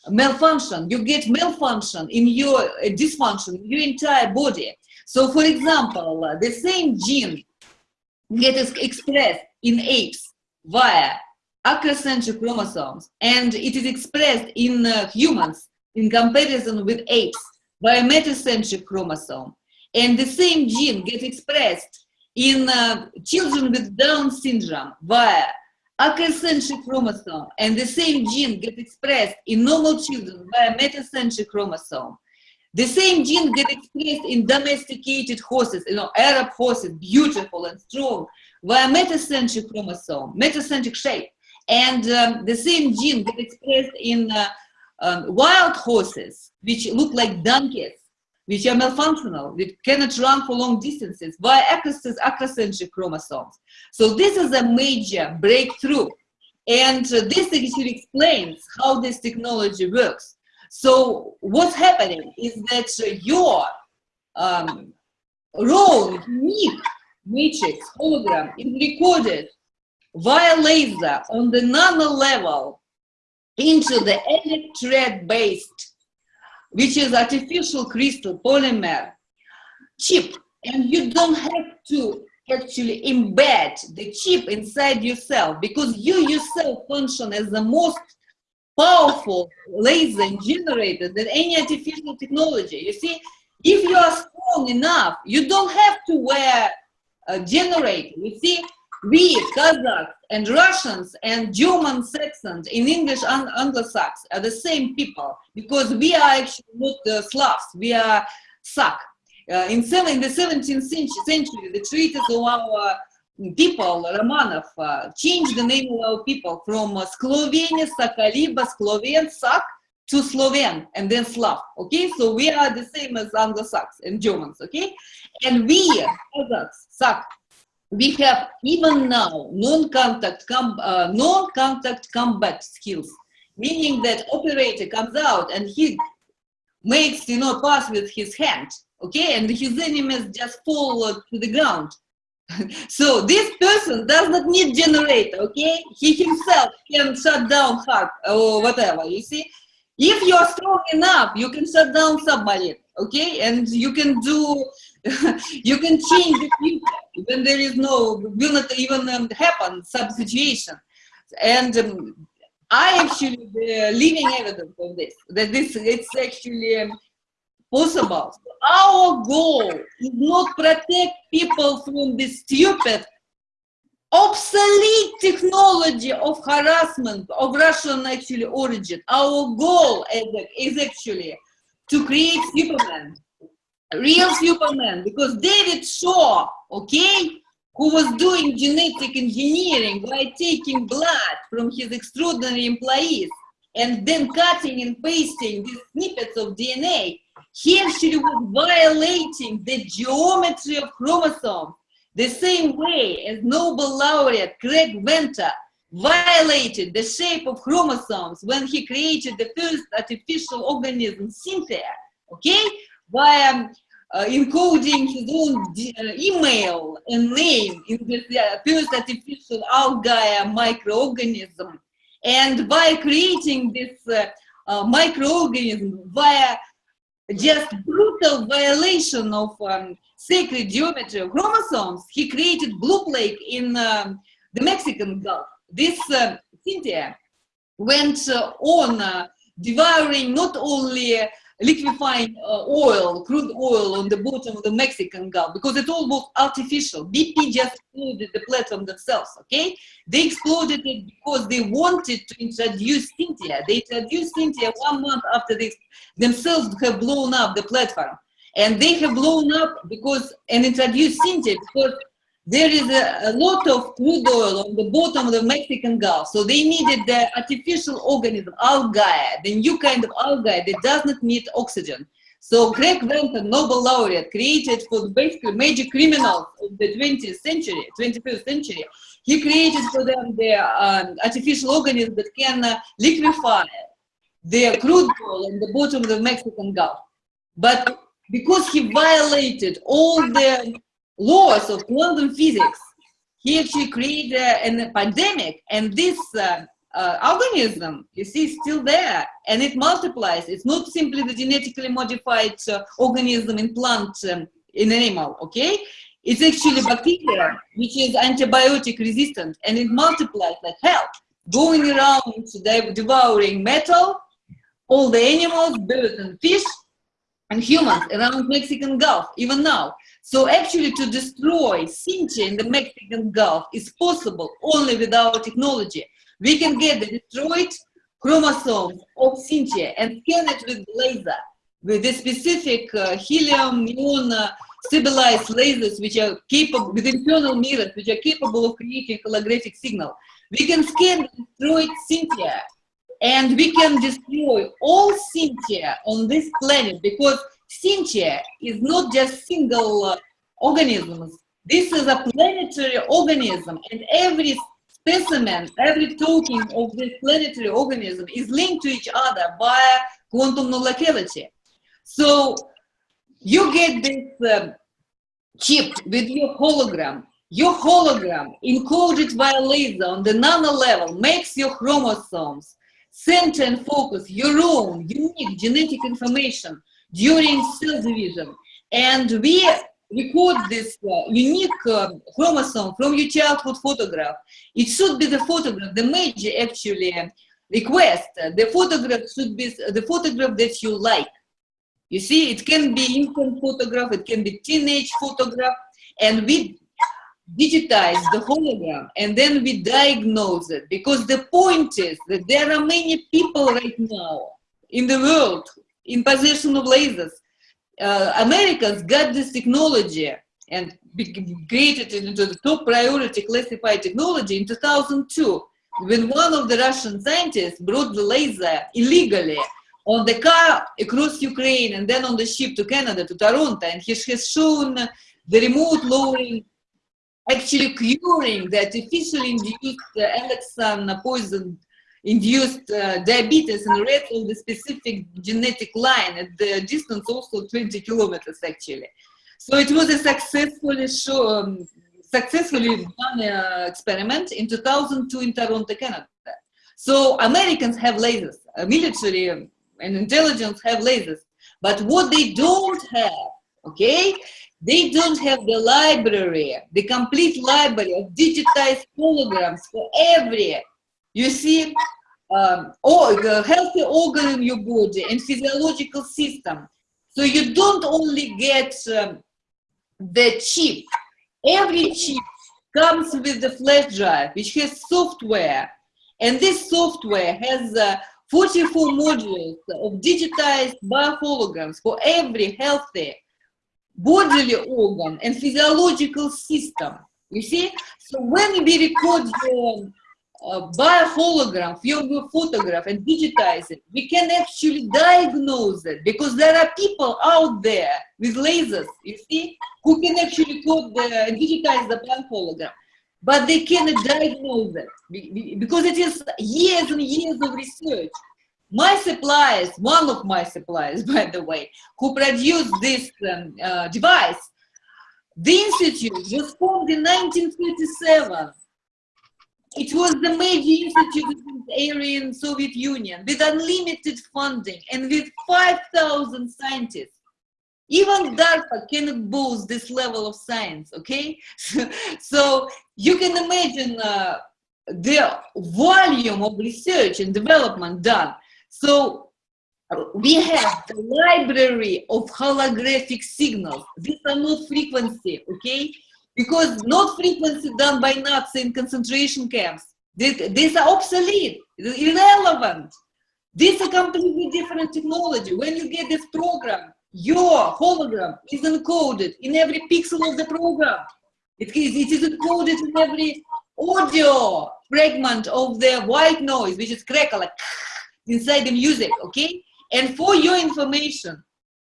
malfunction, you get malfunction in your uh, dysfunction, in your entire body. So for example, uh, the same gene gets expressed in apes via acrocentric chromosomes, and it is expressed in uh, humans in comparison with apes by a metacentric chromosome. And the same gene gets expressed in uh, children with Down syndrome via acrocentric chromosome, and the same gene gets expressed in normal children via metacentric chromosome. The same gene gets expressed in domesticated horses, you know, Arab horses, beautiful and strong, via metacentric chromosome, metacentric shape. And um, the same gene get expressed in uh, um, wild horses, which look like donkeys, which are malfunctional, which cannot run for long distances via acrocentric, acrocentric chromosomes. So this is a major breakthrough. And uh, this actually explains how this technology works. So what's happening is that uh, your um, raw unique matrix hologram is recorded via laser on the nano level into the electret based, which is artificial crystal polymer chip. And you don't have to actually embed the chip inside yourself because you yourself function as the most powerful laser generator than any artificial technology. You see, if you are strong enough, you don't have to wear a generator. You see, we Kazakhs and Russians and German Saxons in English and Anglo-Sax are the same people because we are actually not Slavs, we are Sak. Uh, in, in the 17th century, the treatise of our people, Romanov, uh, changed the name of our people from uh, Slovenia, Sakaliba, Sloven, Sak, to Sloven, and then Slav, okay? So we are the same as Anglo-Sax and Germans, okay? And we, Kazakhs, Sak, we have even now non-contact com uh, non-contact combat skills, meaning that operator comes out and he makes, you know, pass with his hand, okay? And his enemies just fall to the ground. so this person does not need generator, okay? He himself can shut down heart or whatever, you see? If you're strong enough, you can shut down somebody, okay? And you can do, you can change the future when there is no, will not even um, happen sub situation. And um, I actually the living evidence of this, that this, it's actually um, possible. Our goal is not protect people from this stupid, obsolete technology of harassment of Russian actually origin. Our goal is actually to create Superman, real Superman, because David Shaw, okay, who was doing genetic engineering by taking blood from his extraordinary employees and then cutting and pasting these snippets of DNA, he actually was violating the geometry of chromosomes the same way as Nobel laureate Craig Venter violated the shape of chromosomes when he created the first artificial organism, Synthia, okay, by um, uh, encoding his own uh, email and name in this uh, first artificial algae microorganism, and by creating this uh, uh, microorganism via just brutal violation of um, sacred geometry of chromosomes, he created blue plague in um, the Mexican Gulf. This uh, Synthia went uh, on uh, devouring not only liquefying uh, oil, crude oil on the bottom of the Mexican Gulf because it all was artificial. BP just exploded the platform themselves, okay? They exploded it because they wanted to introduce Synthia. They introduced Synthia one month after they themselves have blown up the platform. And they have blown up because, and introduced Synthia because there is a, a, lot of crude oil on the bottom of the Mexican Gulf. So they needed the artificial organism, algae, the new kind of algae that does not need oxygen. So Craig Venter, Nobel laureate, created for basically major criminals of the 20th century, 21st century, he created for them the um, artificial organism that can uh, liquefy the crude oil on the bottom of the Mexican Gulf. But because he violated all the laws of quantum physics, he actually created a pandemic, and this uh, uh, organism, you see, is still there, and it multiplies. It's not simply the genetically modified uh, organism in plant, um, in animal, okay? It's actually bacteria, which is antibiotic resistant, and it multiplies like hell, going around devouring metal, all the animals, birds and fish, and humans around Mexican Gulf, even now. So actually to destroy Synthia in the Mexican Gulf is possible only with our technology. We can get the destroyed chromosomes of Synthia and scan it with laser. with the specific uh, helium neon uh, stabilized lasers which are capable with internal mirrors which are capable of creating holographic signal. We can scan and destroy Synthia and we can destroy all Synthia on this planet because Synthia is not just single uh, organisms. This is a planetary organism and every specimen, every token of this planetary organism is linked to each other via quantum non-locality. So you get this um, chip with your hologram. Your hologram encoded via laser on the nano level makes your chromosomes center and focus your own unique genetic information during cell division. And we record this uh, unique uh, chromosome from your childhood photograph. It should be the photograph, the major actually request. The photograph should be the photograph that you like. You see, it can be infant photograph, it can be teenage photograph, and we digitize the hologram and then we diagnose it because the point is that there are many people right now in the world in possession of lasers. Uh, Americans got this technology and created it into the top priority classified technology in 2002 when one of the Russian scientists brought the laser illegally on the car across Ukraine and then on the ship to Canada, to Toronto, and he has shown the remote lowering actually curing the artificially induced uh, alloxan poison induced uh, diabetes in rats of the specific genetic line at the distance also 20 kilometers actually. So it was a successfully show, um, successfully done uh, experiment in 2002 in Toronto, Canada. So Americans have lasers, uh, military and intelligence have lasers, but what they don't have, okay, they don't have the library, the complete library of digitized holograms for every, you see, um, the healthy organ in your body and physiological system. So you don't only get um, the chip. Every chip comes with the flash drive, which has software. And this software has uh, 44 modules of digitized bioholograms for every healthy bodily organ and physiological system. You see? So when we record your uh, biohologram, your photograph and digitize it, we can actually diagnose it because there are people out there with lasers, you see, who can actually code the, digitize the biohologram. But they cannot diagnose it because it is years and years of research. My suppliers, one of my suppliers, by the way, who produced this um, uh, device, the institute was formed in 1937. It was the major institute in the area in Soviet Union with unlimited funding and with 5,000 scientists. Even DARPA cannot boast this level of science, okay? so you can imagine uh, the volume of research and development done. So we have the library of holographic signals. These are not frequency, okay? Because not frequency done by Nazi in concentration camps. These, these are obsolete, irrelevant. This is a completely different technology. When you get this program, your hologram is encoded in every pixel of the program. It is, it is encoded in every audio fragment of the white noise, which is crackle, like inside the music, okay? And for your information,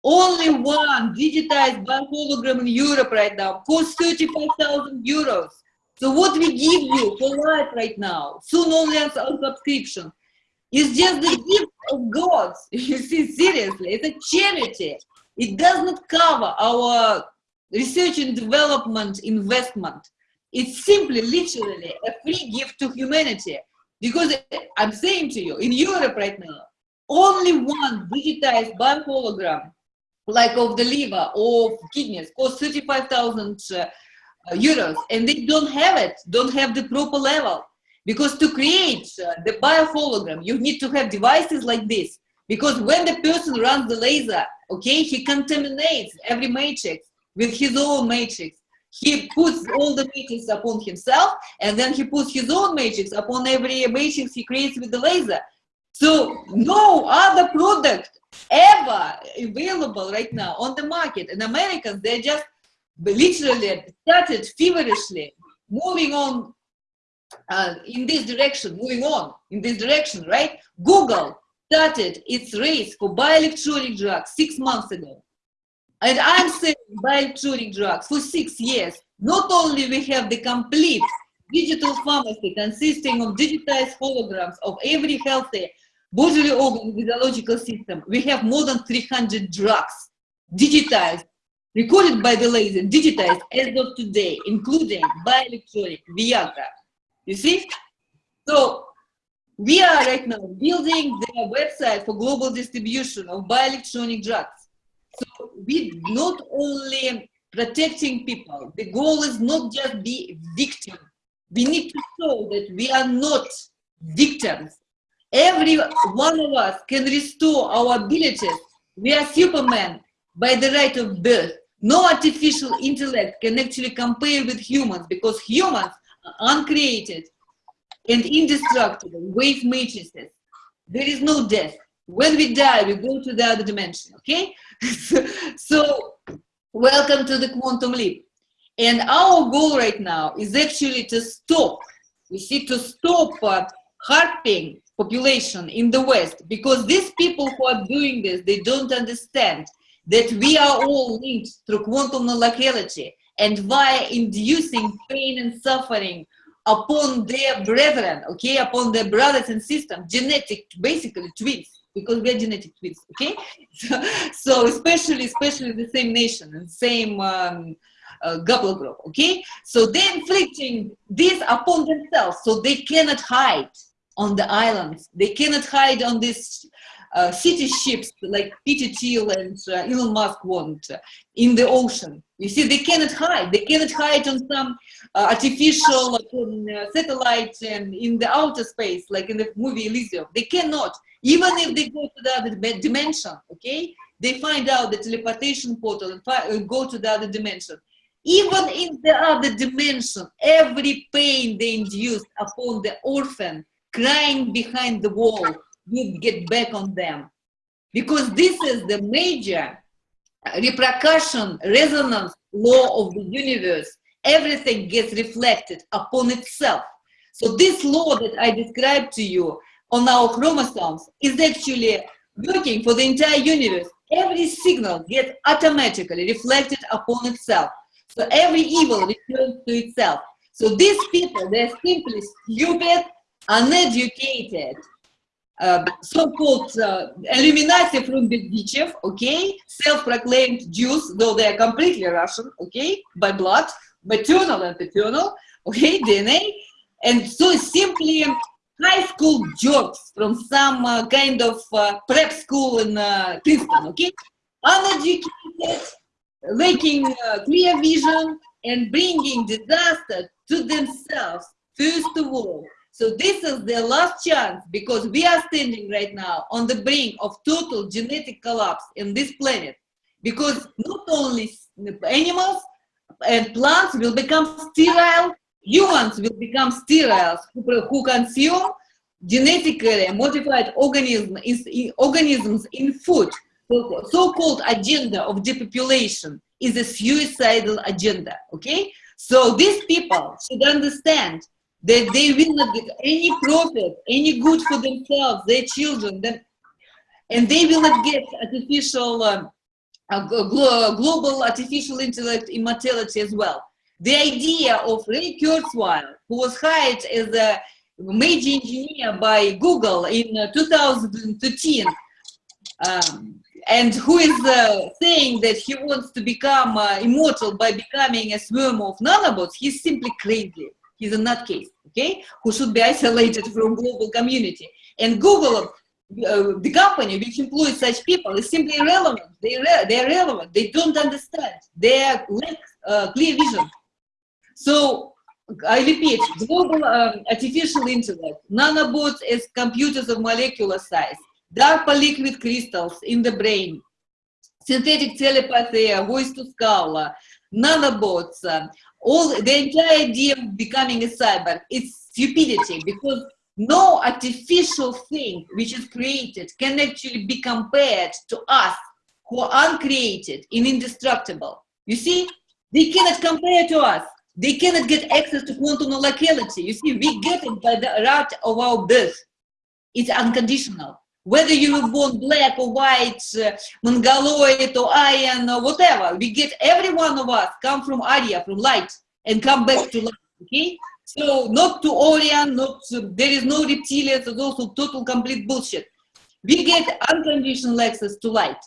only one digitized bank hologram in Europe right now costs 35,000 euros. So what we give you for life right now, soon only as subscription, is just the gift of God. You see, seriously, it's a charity. It does not cover our research and development investment. It's simply, literally, a free gift to humanity. Because I'm saying to you, in Europe right now, only one digitized bank hologram, like of the liver or kidneys, cost 35,000 uh, euros, and they don't have it, don't have the proper level. Because to create uh, the biohologram, you need to have devices like this. Because when the person runs the laser, okay, he contaminates every matrix with his own matrix he puts all the matrix upon himself and then he puts his own matrix upon every matrix he creates with the laser so no other product ever available right now on the market. And Americans, they just literally started feverishly moving on uh, in this direction, moving on in this direction, right? Google started its race for bioelectronic drugs six months ago. And I'm saying bioelectronic drugs for six years. Not only we have the complete digital pharmacy consisting of digitized holograms of every healthy bodily organ physiological system, we have more than 300 drugs digitized, recorded by the laser, digitized as of today, including bioelectronic, Viagra. You see? So we are right now building the website for global distribution of bioelectronic drugs. So we not only protecting people, the goal is not just be victim. We need to show that we are not victims. Every one of us can restore our abilities. We are supermen by the right of birth. No artificial intellect can actually compare with humans because humans are uncreated and indestructible wave matrices. There is no death. When we die, we go to the other dimension, okay? so, welcome to the quantum leap. And our goal right now is actually to stop, you see, to stop uh, harping population in the West, because these people who are doing this, they don't understand that we are all linked through quantum locality and via inducing pain and suffering upon their brethren, okay, upon their brothers and sisters, genetic, basically twins, because we are genetic twins, okay? So, so especially, especially the same nation and same um, uh, group, okay? So they're inflicting this upon themselves, so they cannot hide on the islands. They cannot hide on these uh, city ships like Peter Thiel and uh, Elon Musk want uh, in the ocean. You see, they cannot hide. They cannot hide on some uh, artificial uh, satellite and in the outer space, like in the movie Elysium. They cannot. Even if they go to the other dimension, okay? They find out the teleportation portal and uh, go to the other dimension. Even in the other dimension, every pain they induced upon the orphan crying behind the wall will get back on them. Because this is the major repercussion, resonance law of the universe. Everything gets reflected upon itself. So this law that I described to you on our chromosomes is actually working for the entire universe. Every signal gets automatically reflected upon itself. So every evil returns to itself. So these people, they're simply stupid, uneducated, uh, so-called uh, Illuminati from Berdichev, okay, self-proclaimed Jews, though they are completely Russian, okay, by blood, maternal and paternal, okay, DNA, and so simply high school jokes from some uh, kind of uh, prep school in uh, Princeton, okay, uneducated, lacking uh, clear vision, and bringing disaster to themselves, first of all, so this is their last chance because we are standing right now on the brink of total genetic collapse in this planet. Because not only animals and plants will become sterile, humans will become sterile who, consume genetically modified organism, is, organisms in food. So-called so agenda of depopulation is a suicidal agenda, okay? So these people should understand that they will not get any profit, any good for themselves, their children, and they will not get artificial, um, global artificial intellect immortality as well. The idea of Ray Kurzweil, who was hired as a major engineer by Google in uh, 2013, um, and who is uh, saying that he wants to become uh, immortal by becoming a swarm of nanobots, he's simply crazy he's a nutcase, okay, who should be isolated from global community. And Google, uh, the company which employs such people is simply irrelevant. They re they're relevant. They don't understand. They lack uh, clear vision. So I repeat, global um, artificial intellect, nanobots as computers of molecular size, DARPA liquid crystals in the brain, synthetic telepathy, voice to skull, nanobots, uh, all the entire idea of becoming a cyber is stupidity because no artificial thing which is created can actually be compared to us who are uncreated and indestructible. You see, they cannot compare to us. They cannot get access to quantum locality. You see, we get it by the right of our birth. It's unconditional. Whether you were born black or white, uh, mongoloid or Aryan or whatever, we get every one of us come from Arya, from light, and come back to light. Okay, so not to Orion, not to, there is no reptilians. It's also total complete bullshit. We get unconditional access to light,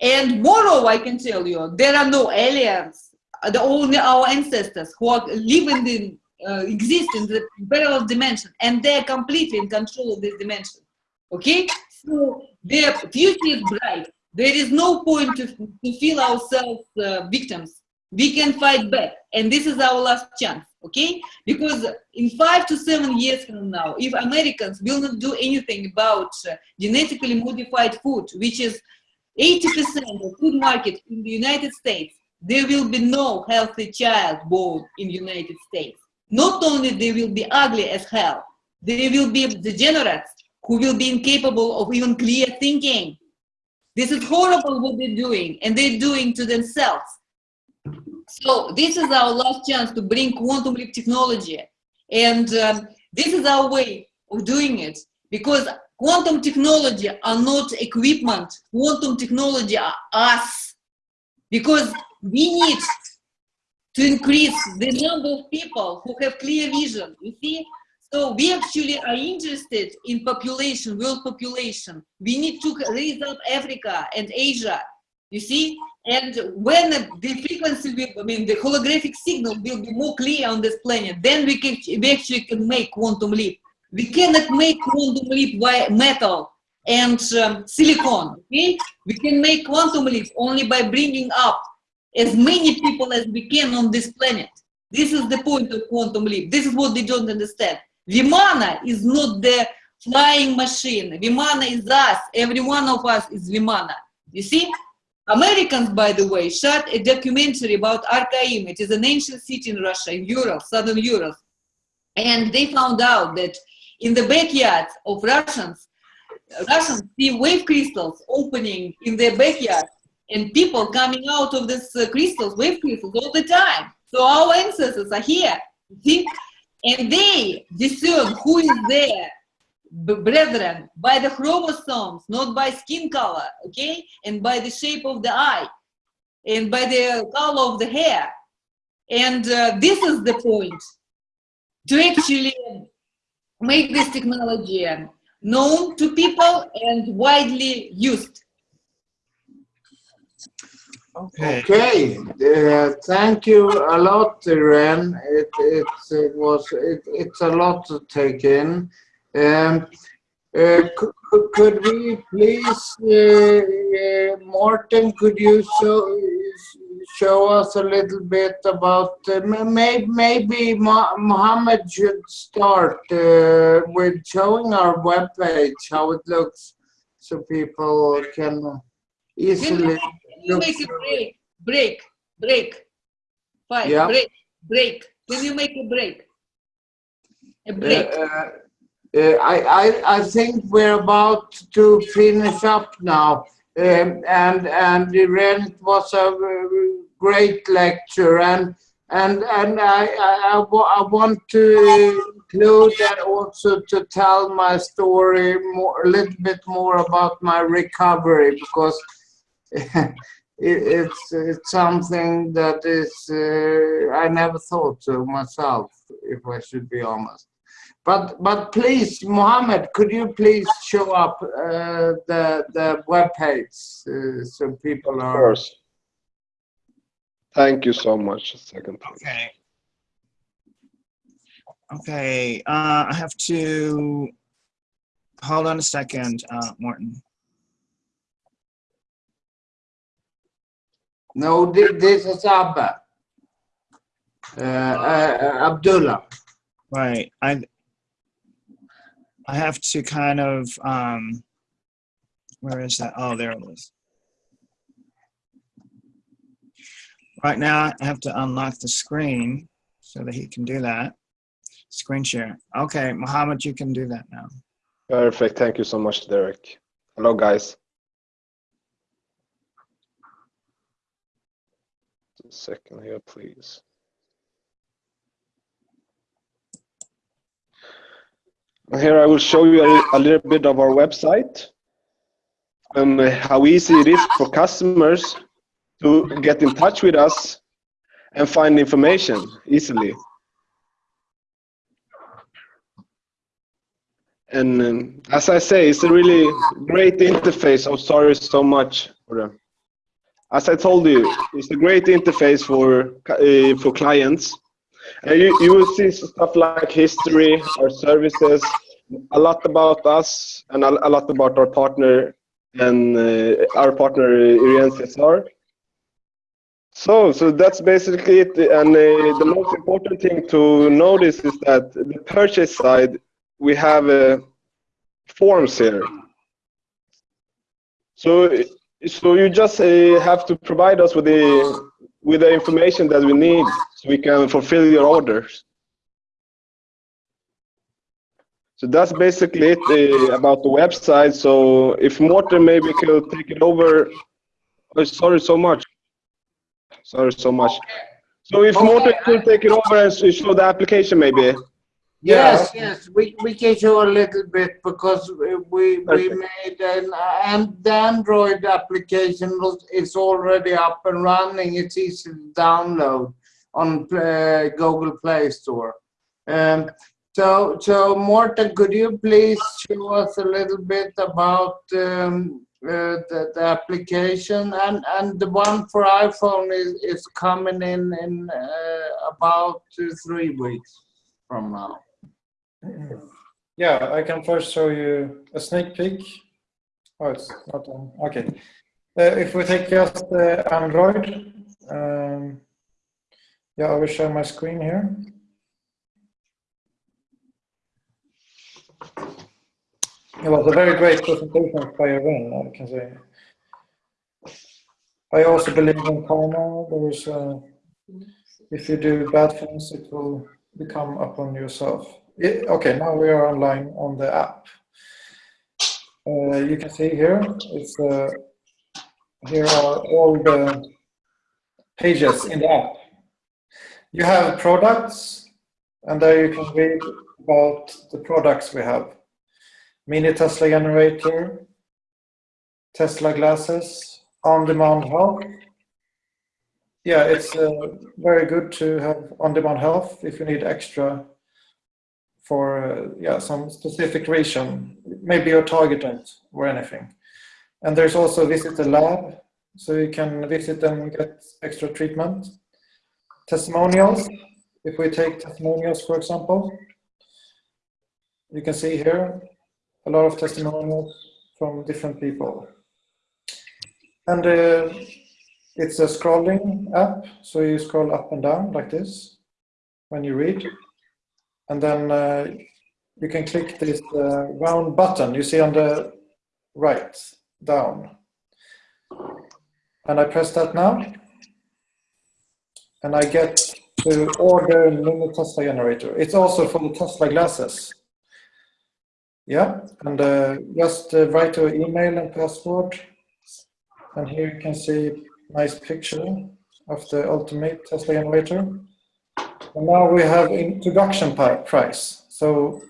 and moreover, I can tell you there are no aliens. The only our ancestors who are living in uh, exist in the parallel dimension, and they're completely in control of this dimension. Okay, so their future is bright. There is no point to, to feel ourselves uh, victims. We can fight back, and this is our last chance. Okay, because in five to seven years from now, if Americans will not do anything about uh, genetically modified food, which is 80% of food market in the United States, there will be no healthy child born in the United States. Not only they will be ugly as hell, they will be degenerates who will be incapable of even clear thinking. This is horrible what they're doing, and they're doing to themselves. So this is our last chance to bring quantum leap technology. And um, this is our way of doing it because quantum technology are not equipment. Quantum technology are us because we need to increase the number of people who have clear vision. You see, so we actually are interested in population, world population. We need to raise up Africa and Asia, you see? And when the frequency, will, I mean, the holographic signal will be more clear on this planet, then we, can, we actually can make quantum leap. We cannot make quantum leap by metal and um, silicon, okay? We can make quantum leap only by bringing up as many people as we can on this planet. This is the point of quantum leap. This is what they don't understand. Vimana is not the flying machine. Vimana is us. Every one of us is Vimana. You see? Americans, by the way, shot a documentary about Arkaim. It is an ancient city in Russia, in Europe, southern Europe. And they found out that in the backyards of Russians, Russians see wave crystals opening in their backyard and people coming out of these crystals, wave crystals, all the time. So our ancestors are here. You See? And they discern who is there, brethren, by the chromosomes, not by skin color, okay? And by the shape of the eye, and by the color of the hair. And uh, this is the point, to actually make this technology known to people and widely used. Okay. Okay, uh, thank you a lot, Ren. It, it, it was it, it's a lot to take in. Um, uh, could, could we please, uh, uh, Morten, could you show show us a little bit about uh, maybe maybe Mohammed should start uh, with showing our webpage how it looks so people can easily you make a break, break, break, five, Yeah. break, break. Can you make a break? A break. Uh, uh, I, I, I think we're about to finish up now. Um, and and Irene, it was a uh, great lecture and and and I, I, I I want to include and also to tell my story more a little bit more about my recovery because it, it's it's something that is uh, I never thought to myself if I should be honest. But but please, Mohammed, could you please show up uh, the the web page uh, so people Of are. course. Thank you so much. A second, please. Okay. Okay, uh, I have to, hold on a second, uh, Morten. No, this is Abba. Uh, uh, Abdullah. Right, I, I have to kind of, um, where is that? Oh, there it is. Right now, I have to unlock the screen so that he can do that. Screen share. Okay, Mohammed, you can do that now. Perfect. Thank you so much, Derek. Hello, guys. A second here, please. Here I will show you a, a little bit of our website and how easy it is for customers to get in touch with us and find information easily. And um, as I say, it's a really great interface. I'm sorry so much for them. As I told you, it's a great interface for uh, for clients. And you, you will see stuff like history, our services, a lot about us, and a, a lot about our partner and uh, our partner Caesar. So, so that's basically it. And uh, the most important thing to notice is that the purchase side, we have uh, forms here. So, so you just uh, have to provide us with the with the information that we need, so we can fulfill your orders. So that's basically it uh, about the website. So if Morten maybe could take it over. Oh, sorry so much. Sorry so much. So if Morten could take it over and show the application maybe. Yes, yes, we, we can show a little bit because we, we we made an, and the Android application was, is already up and running. It's easy to download on uh, Google Play Store. Um, so, so Morten, could you please show us a little bit about um, uh, the, the application and, and the one for iPhone is, is coming in in uh, about two, three weeks from now. Yeah, I can first show you a sneak peek. Oh, it's not on. Okay. Uh, if we take just uh, Android, um, yeah, I will share my screen here. It was a very great presentation by Irene, I can say. I also believe in karma. There is a, if you do bad things, it will become upon yourself. Yeah, okay, now we are online on the app. Uh, you can see here, it's uh, here are all the pages in the app. You have products, and there you can read about the products we have. Mini Tesla generator, Tesla glasses, on-demand help. Yeah, it's uh, very good to have on-demand help if you need extra for uh, yeah some specific reason, maybe your targeting or anything. And there's also visit the lab, so you can visit and get extra treatment. Testimonials, if we take testimonials for example, you can see here a lot of testimonials from different people. And uh, it's a scrolling app, so you scroll up and down like this when you read. And then uh, you can click this uh, round button you see on the right, down. And I press that now. And I get to order mini Tesla generator. It's also for the Tesla glasses. Yeah, and uh, just uh, write your email and password. And here you can see nice picture of the ultimate Tesla generator. And now we have introduction price. So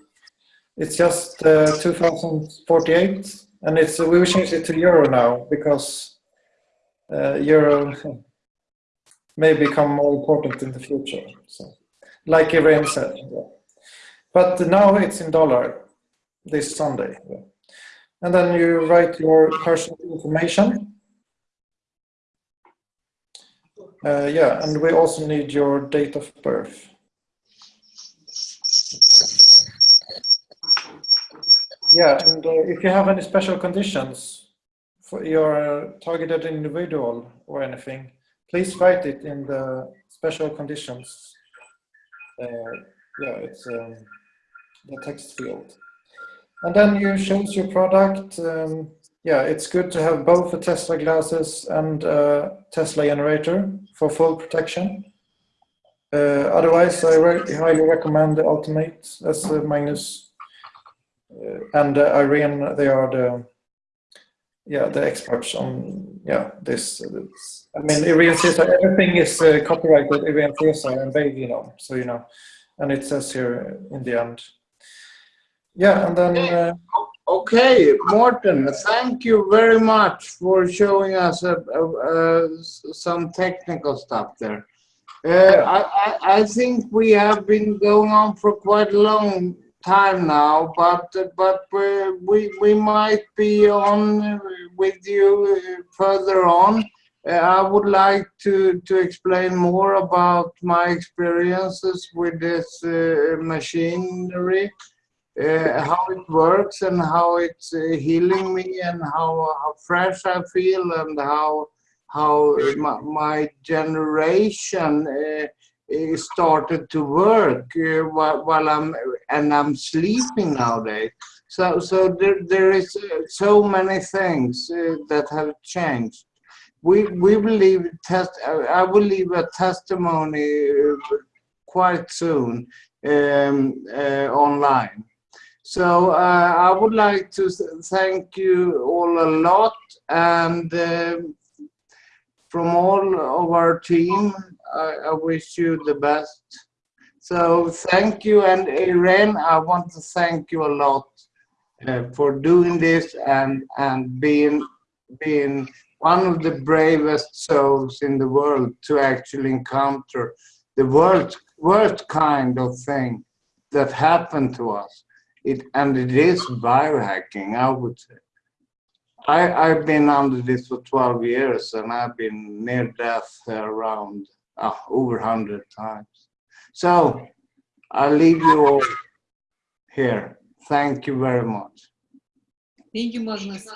it's just uh, 2048 and it's we will change it to euro now because uh, euro may become more important in the future. So, like Irene said. yeah. But now it's in dollar this Sunday. yeah. And then you write your personal information. Uh, yeah, and we also need your date of birth. Yeah, and uh, if you have any special conditions for your targeted individual or anything, please write it in the special conditions. Uh, yeah, it's um, the text field. And then you choose your product. Um, yeah, it's good to have both the Tesla glasses and uh, Tesla generator for full protection. Uh, otherwise, I re highly recommend the Ultimate, as uh, Magnus uh, and uh, Irene, they are the yeah the experts on yeah this. uh, this. I mean, Irene Caesar, everything is uh, copyrighted Irene Caesar and they, you know, so you know, and it says here in the end. Yeah, and then. Uh, Okay, Morten, thank you very much for showing us uh, uh, uh, some technical stuff there. Uh, I, I, think we have been going on for quite a long time now, but but we we, we might be on with you uh, further on. Uh, I would like to to explain more about my experiences with this uh, machinery uh, how it works and how it's uh, healing me and how, how fresh I feel and how how my, my generation uh, uh, started to work uh, while, while I'm and I'm sleeping nowadays. So so there there is uh, so many things uh, that have changed. We we believe test. I will leave a testimony uh, quite soon um, uh, online. So uh, I would like to thank you all a lot and uh, from all of our team, I, I, wish you the best. So thank you and Irene, I want to thank you a lot uh, for doing this and, and being, being one of the bravest souls in the world to actually encounter the worst, worst kind of thing that happened to us. It, and it is biohacking, I would say. I, I've been under this for 12 years and I've been near death around uh, over 100 times. So I'll leave you all here. Thank you very much. Thank you, Magnus.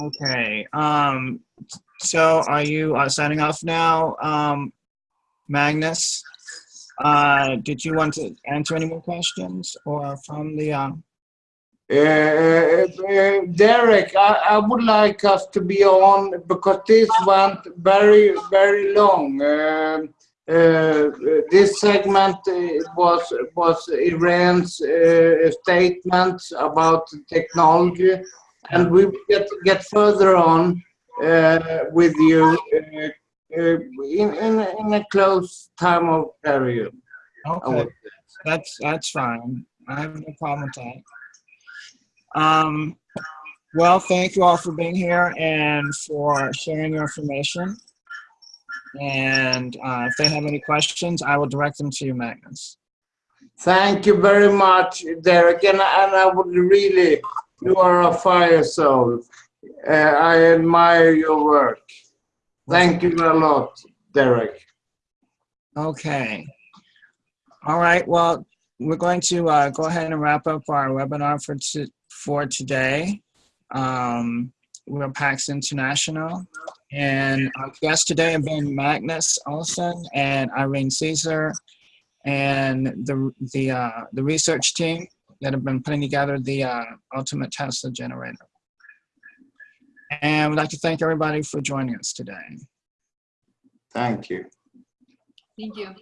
Okay. Um, so are you uh, signing off now, um, Magnus? Uh, did you want to answer any more questions or from the, um, uh, uh, Derek, I, I, would like us to be on because this went very, very long. Uh, this segment was was Irene's statements about technology, and we get get further on with you uh, in, in, in a close time of period. Okay, that's that's fine. I have no problem with that. Um, well, thank you all for being here and for sharing your information. And uh, if they have any questions, I will direct them to you, Magnus. Thank you very much, Derek. And, and I would really, you are a fire soul. Uh, I admire your work. Thank you a lot, Derek. Okay. All right. Well, we're going to uh, go ahead and wrap up our webinar for, to, for today. Um, we're PAX International. And our guests today have been Magnus Olsson and Irene Caesar and the, the, uh, the research team that have been putting together the uh, Ultimate Tesla Generator. And we'd like to thank everybody for joining us today. Thank you. Thank you.